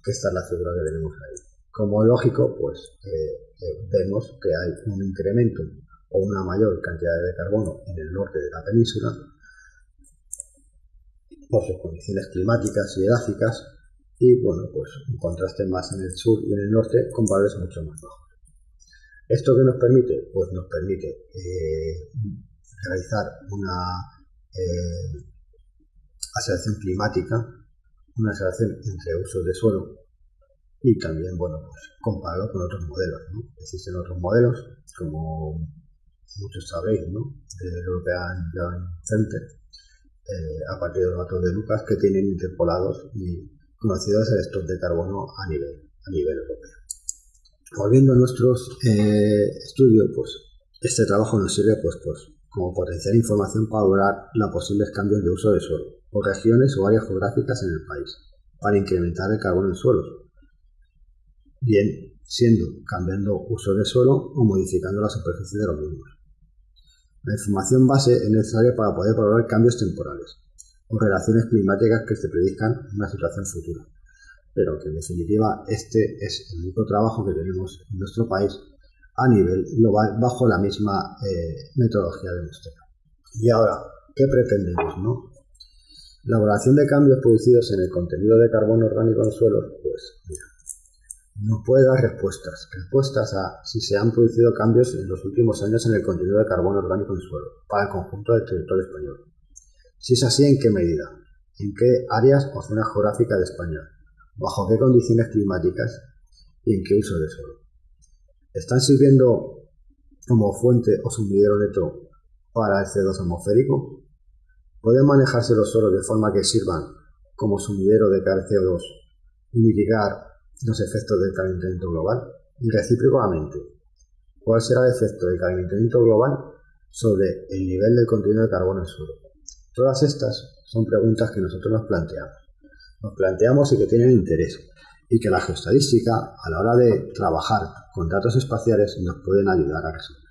Speaker 1: que esta es la figura que tenemos ahí. Como lógico, pues eh, vemos que hay un incremento o una mayor cantidad de carbono en el norte de la península por sus condiciones climáticas y edáficas y bueno, pues un contraste más en el sur y en el norte con valores mucho más bajos. ¿Esto qué nos permite? Pues nos permite eh, realizar una eh, aceleración climática, una aceleración entre usos de suelo y también, bueno, pues compararlo con otros modelos. ¿no? Existen otros modelos, como muchos sabéis, ¿no? del European Joint Center, eh, a partir de los datos de Lucas, que tienen interpolados y conocidos el stock de carbono a nivel, a nivel europeo. Volviendo a nuestros eh, estudios, pues este trabajo nos sirve pues, pues, como potenciar información para lograr los posibles cambios de uso del suelo, o regiones o áreas geográficas en el país, para incrementar el carbono en suelos, bien siendo cambiando uso de suelo o modificando la superficie de los mismos. La información base es necesaria para poder valorar cambios temporales o relaciones climáticas que se predican en una situación futura, pero que en definitiva este es el único trabajo que tenemos en nuestro país a nivel global bajo la misma eh, metodología de muestreo. Y ahora, ¿qué pretendemos? No? La evaluación de cambios producidos en el contenido de carbono orgánico en suelos, pues mira, no puede dar respuestas, respuestas a si se han producido cambios en los últimos años en el contenido de carbono orgánico en suelo para el conjunto del territorio español. Si es así, ¿en qué medida? ¿En qué áreas o zonas geográficas de España? ¿Bajo qué condiciones climáticas? ¿Y en qué uso de suelo? ¿Están sirviendo como fuente o sumidero neto para el CO2 atmosférico? ¿Pueden manejarse los suelos de forma que sirvan como sumidero de CO2 y mitigar los efectos del calentamiento global? Y recíprocamente, ¿cuál será el efecto del calentamiento global sobre el nivel del contenido de carbono en el suelo? Todas estas son preguntas que nosotros nos planteamos. Nos planteamos y que tienen interés y que la geostadística, a la hora de trabajar con datos espaciales, nos pueden ayudar a resolver.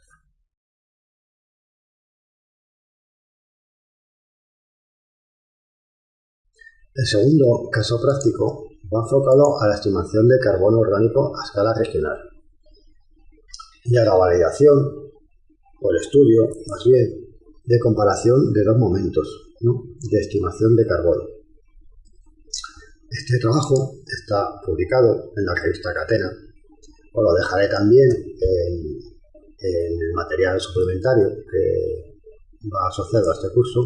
Speaker 1: El segundo caso práctico va enfocado a la estimación de carbono orgánico a escala regional. Y a la validación o el estudio, más bien, de comparación de dos momentos de estimación de carbono. Este trabajo está publicado en la revista Catena, os lo dejaré también en, el material suplementario que va asociado a este curso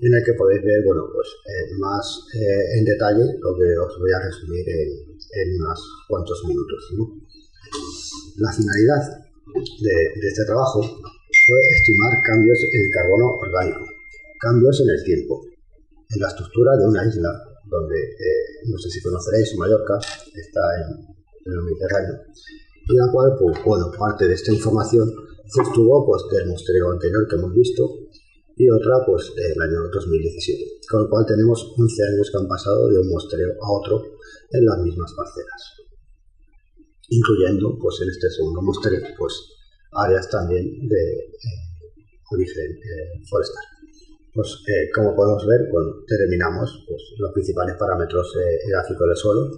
Speaker 1: en el que podéis ver bueno, pues, eh, más eh, en detalle lo que os voy a resumir en, unos cuantos minutos. La finalidad de, este trabajo fue estimar cambios en carbono orgánico, cambios en el tiempo, en la estructura de una isla, donde, eh, no sé si conoceréis, Mallorca, está en, el Mediterráneo, y la cual, pues, bueno, parte de esta información se obtuvo pues, del muestreo anterior que hemos visto y otra pues del año 2017, con lo cual tenemos 11 años que han pasado de un muestreo a otro en las mismas parcelas, incluyendo pues en este segundo muestreo pues áreas también de eh, origen eh, forestal. Pues eh, como podemos ver, cuando determinamos pues, los principales parámetros gráficos del suelo,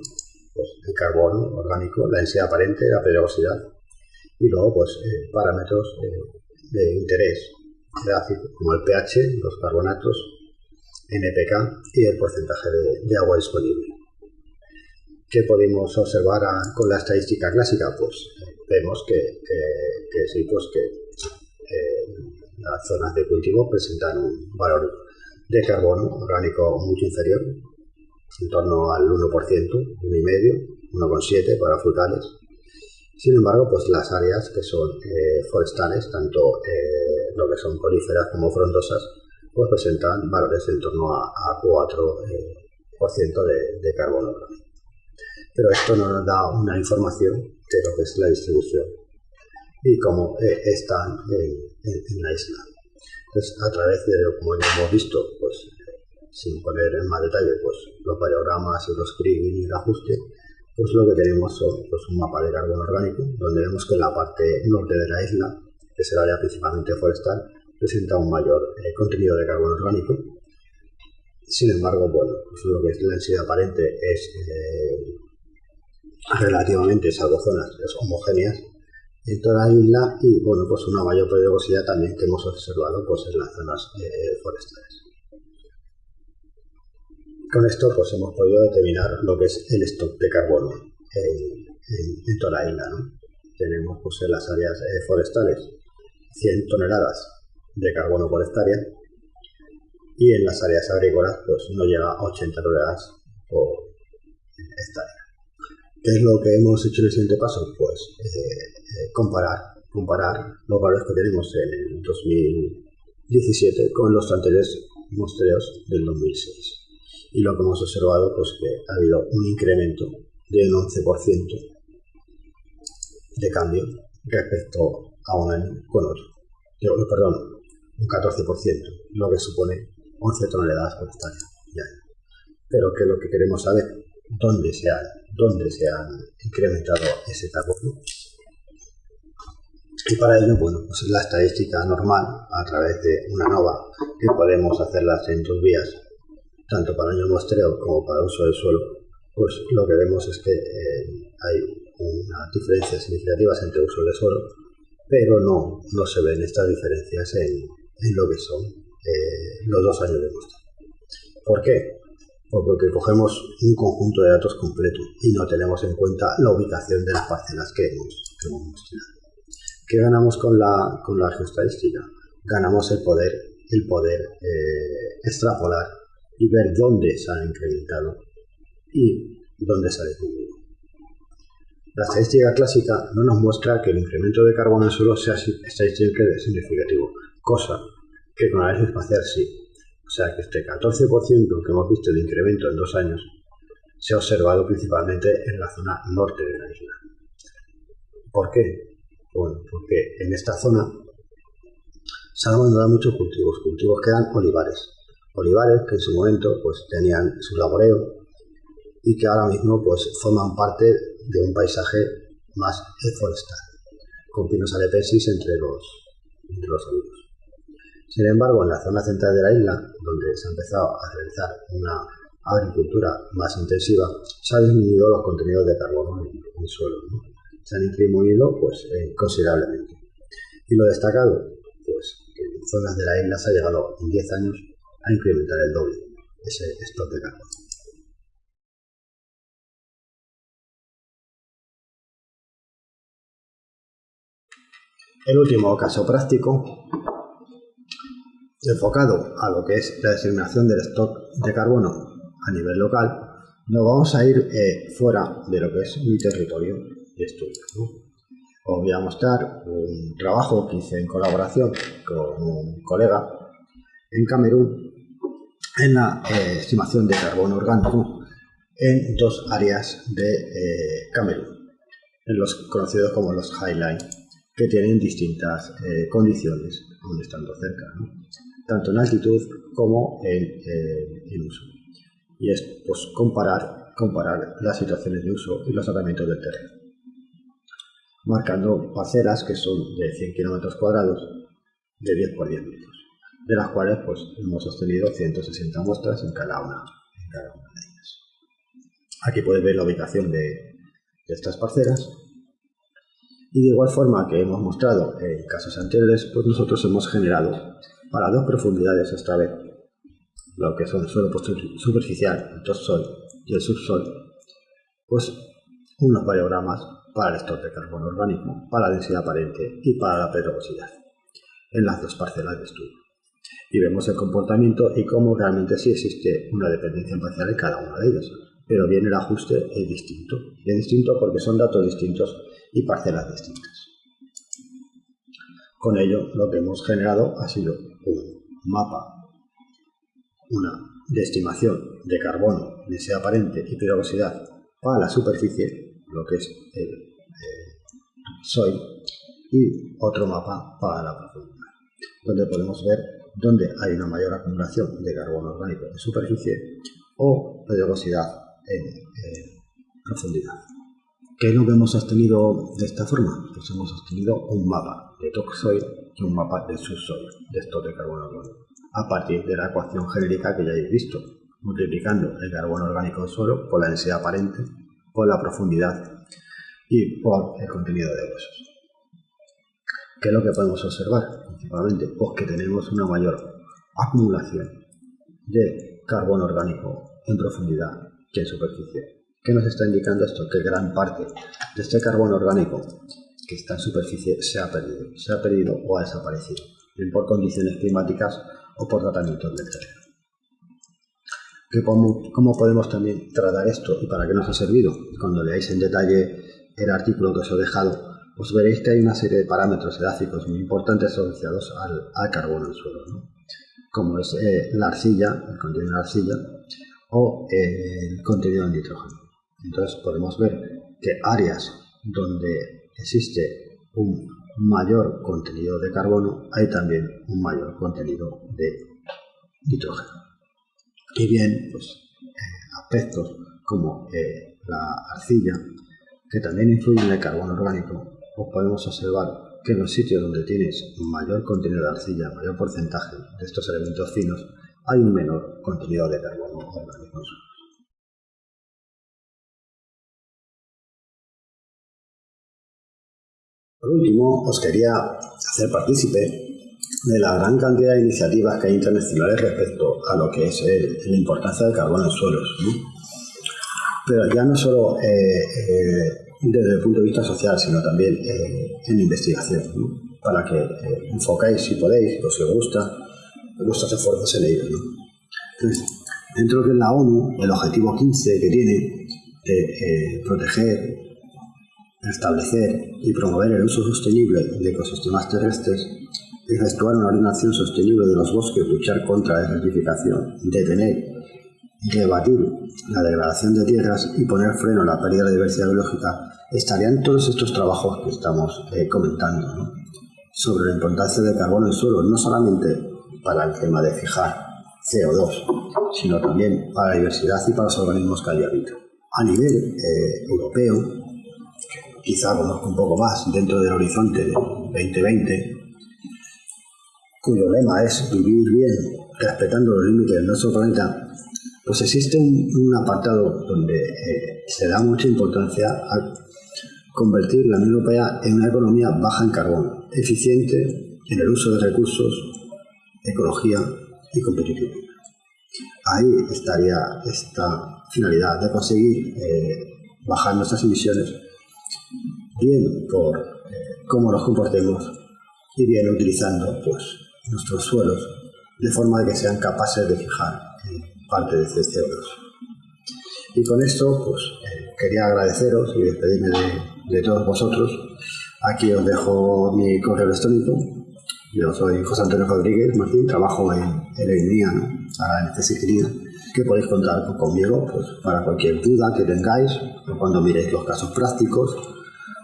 Speaker 1: pues, el carbono orgánico, la densidad aparente, la peligrosidad y luego pues parámetros de interés como el pH, los carbonatos, NPK y el porcentaje de, agua disponible. ¿Qué podemos observar con la estadística clásica? Pues vemos que, sí, pues que eh, las zonas de cultivo presentan un valor de carbono orgánico mucho inferior, en torno al 1%, 1,5%, 1,7% para frutales. Sin embargo, pues las áreas que son eh, forestales, tanto lo que son coníferas como frondosas, pues presentan valores en torno a, 4% eh, de, carbono. Pero esto no nos da una información de lo que es la distribución y cómo eh, están en, la isla. Entonces, a través de como hemos visto, pues sin poner en más detalle pues, los paragramas y los kriging y el ajuste, pues lo que tenemos son pues, un mapa de carbono orgánico, donde vemos que la parte norte de la isla que es el área principalmente forestal, presenta un mayor eh, contenido de carbono orgánico. Sin embargo, bueno, pues lo que es la densidad aparente es eh, relativamente, salvo zonas homogéneas en toda la isla y bueno, pues una mayor peligrosidad también que hemos observado pues en las zonas eh, forestales. Con esto pues hemos podido determinar lo que es el stock de carbono en, toda la isla. Tenemos pues en las áreas forestales 100 toneladas de carbono por hectárea y en las áreas agrícolas pues no llega a 80 toneladas por hectárea. ¿Qué es lo que hemos hecho en el siguiente paso? Pues eh, eh, comparar, comparar los valores que tenemos en el 2017 con los anteriores muestreos del 2006. Y lo que hemos observado pues que ha habido un incremento de un 11% de cambio respecto a un año con otro. perdón, un 14%, lo que supone 11 toneladas por hectárea. Pero que lo que queremos saber, dónde se ha, dónde se ha incrementado ese carbono. Y para ello, bueno, pues la estadística normal, a través de una nova, que podemos hacerlas en dos vías, tanto para año muestreo como para uso del suelo, pues lo que vemos es que eh, hay unas diferencias significativas entre uso del suelo pero no, no se ven estas diferencias en, lo que son eh, los dos años de muestra. ¿Por qué? Pues porque cogemos un conjunto de datos completo y no tenemos en cuenta la ubicación de las parcelas que hemos, que mostrado. ¿Qué ganamos con la, con la geoestadística? Ganamos el poder, el poder eh, extrapolar y ver dónde se han incrementado y dónde se ha disminuido. La estadística clásica no nos muestra que el incremento de carbono en el suelo sea estadísticamente significativo, cosa que con análisis espacial sí. sea que este 14% que hemos visto de incremento en dos años se ha observado principalmente en la zona norte de la isla. ¿Por qué? Bueno, porque en esta zona se han abandonado muchos cultivos, cultivos que eran olivares. Olivares que en su momento pues, tenían su laboreo y que ahora mismo pues, forman parte de un paisaje más forestal, con pinos alepesis entre los, entre los olivos. Sin embargo, en la zona central de la isla, donde se ha empezado a realizar una agricultura más intensiva, se han disminuido los contenidos de carbono en el suelo. Se han disminuido pues, eh, considerablemente. Y lo destacado, pues en zonas de la isla se ha llegado en 10 años a incrementar el doble ese stock de carbono. El último caso práctico enfocado a lo que es la designación del stock de carbono a nivel local, nos vamos a ir eh, fuera de lo que es mi territorio de estudio. Os voy a mostrar un trabajo que hice en colaboración con un colega en Camerún en la eh, estimación de carbono orgánico en dos áreas de eh, Camerún, en los conocidos como los Highline, que tienen distintas condiciones, aún estando cerca tanto en altitud como en, uso. Y es pues, comparar, comparar las situaciones de uso y los tratamientos del terreno. Marcando parcelas que son de 100 km cuadrados de 10 por 10 metros, de las cuales pues, hemos obtenido 160 muestras en cada una, de ellas. Aquí podéis ver la ubicación de, estas parcelas y de igual forma que hemos mostrado en casos anteriores, pues nosotros hemos generado para dos profundidades esta vez, lo que son el suelo superficial, el topsoil y el subsol, pues unos variogramas para el stock de carbono orgánico, para la densidad aparente y para la pedregosidad en las dos parcelas de estudio. Y vemos el comportamiento y cómo realmente sí existe una dependencia parcial en cada una de ellas, pero bien el ajuste es distinto. Es distinto porque son datos distintos y parcelas distintas. Con ello, lo que hemos generado ha sido un mapa, una de estimación de carbono, densidad aparente y periodicidad para la superficie, lo que es el soil, y otro mapa para la profundidad, donde podemos ver dónde hay una mayor acumulación de carbono orgánico en superficie o periodicidad en profundidad. ¿Qué es lo que hemos obtenido de esta forma? Pues hemos obtenido un mapa de topsoil y un mapa de subsoil de estos de carbono orgánico, a partir de la ecuación genérica que ya habéis visto, multiplicando el carbono orgánico del suelo por la densidad aparente, por la profundidad y por el contenido de huesos. ¿Qué es lo que podemos observar? Principalmente, pues que tenemos una mayor acumulación de carbono orgánico en profundidad que en superficie ¿Qué nos está indicando esto? Que gran parte de este carbono orgánico que está en superficie se ha perdido, se ha perdido o ha desaparecido, bien por condiciones climáticas o por tratamientos del terreno. ¿Cómo, podemos también tratar esto y para qué nos ha servido? Cuando leáis en detalle el artículo que os he dejado, os veréis que hay una serie de parámetros edáficos muy importantes asociados al, carbono en suelo, como es eh, la arcilla, el contenido de la arcilla, o el contenido de nitrógeno. Entonces podemos ver que áreas donde existe un mayor contenido de carbono, hay también un mayor contenido de nitrógeno. Y bien, pues eh, aspectos como eh, la arcilla, que también influyen en el carbono orgánico, pues podemos observar que en los sitios donde tienes mayor contenido de arcilla, mayor porcentaje de estos elementos finos, hay un menor contenido de carbono orgánico. Por último, os quería hacer partícipe de la gran cantidad de iniciativas que hay internacionales respecto a lo que es la importancia del carbono en suelos. Pero ya no solo eh, eh, desde el punto de vista social, sino también eh, en investigación, para que enfocáis si podéis, o si os gusta, vuestros esfuerzos en ello. dentro de la ONU, el objetivo 15 que tiene de proteger establecer y promover el uso sostenible de ecosistemas terrestres efectuar una ordenación sostenible de los bosques, luchar contra la desertificación, detener rebatir la degradación de tierras y poner freno a la pérdida de diversidad biológica, estarían todos estos trabajos que estamos eh, comentando sobre la importancia del carbono en suelo, no solamente para el tema de fijar CO2, sino también para la diversidad y para los organismos que allí habitan. A nivel eh, europeo, quizá conozco un poco más dentro del horizonte de 2020, cuyo lema es vivir bien respetando los límites de nuestro planeta, pues existe un, apartado donde eh, se da mucha importancia a convertir la Unión Europea en una economía baja en carbono, eficiente en el uso de recursos, ecología y competitividad. Ahí estaría esta finalidad de conseguir eh, bajar nuestras emisiones, bien por eh, cómo nos comportemos y bien utilizando pues, nuestros suelos de forma de que sean capaces de fijar parte de este CO2. Y con esto, pues quería agradeceros y despedirme de, de todos vosotros. Aquí os dejo mi correo electrónico yo soy José Antonio Rodríguez Martín, trabajo en, en el NIA, ¿no? ahora en que podéis contar conmigo pues, para cualquier duda que tengáis, o cuando miréis los casos prácticos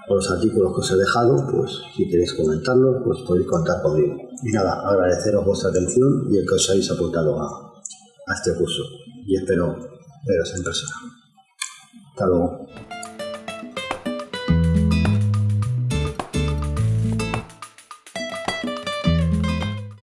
Speaker 1: o los artículos que os he dejado, pues si queréis comentarlos, pues podéis contar conmigo. Y nada, agradeceros vuestra atención y el que os hayáis apuntado a, este curso. Y espero veros en persona. Hasta luego.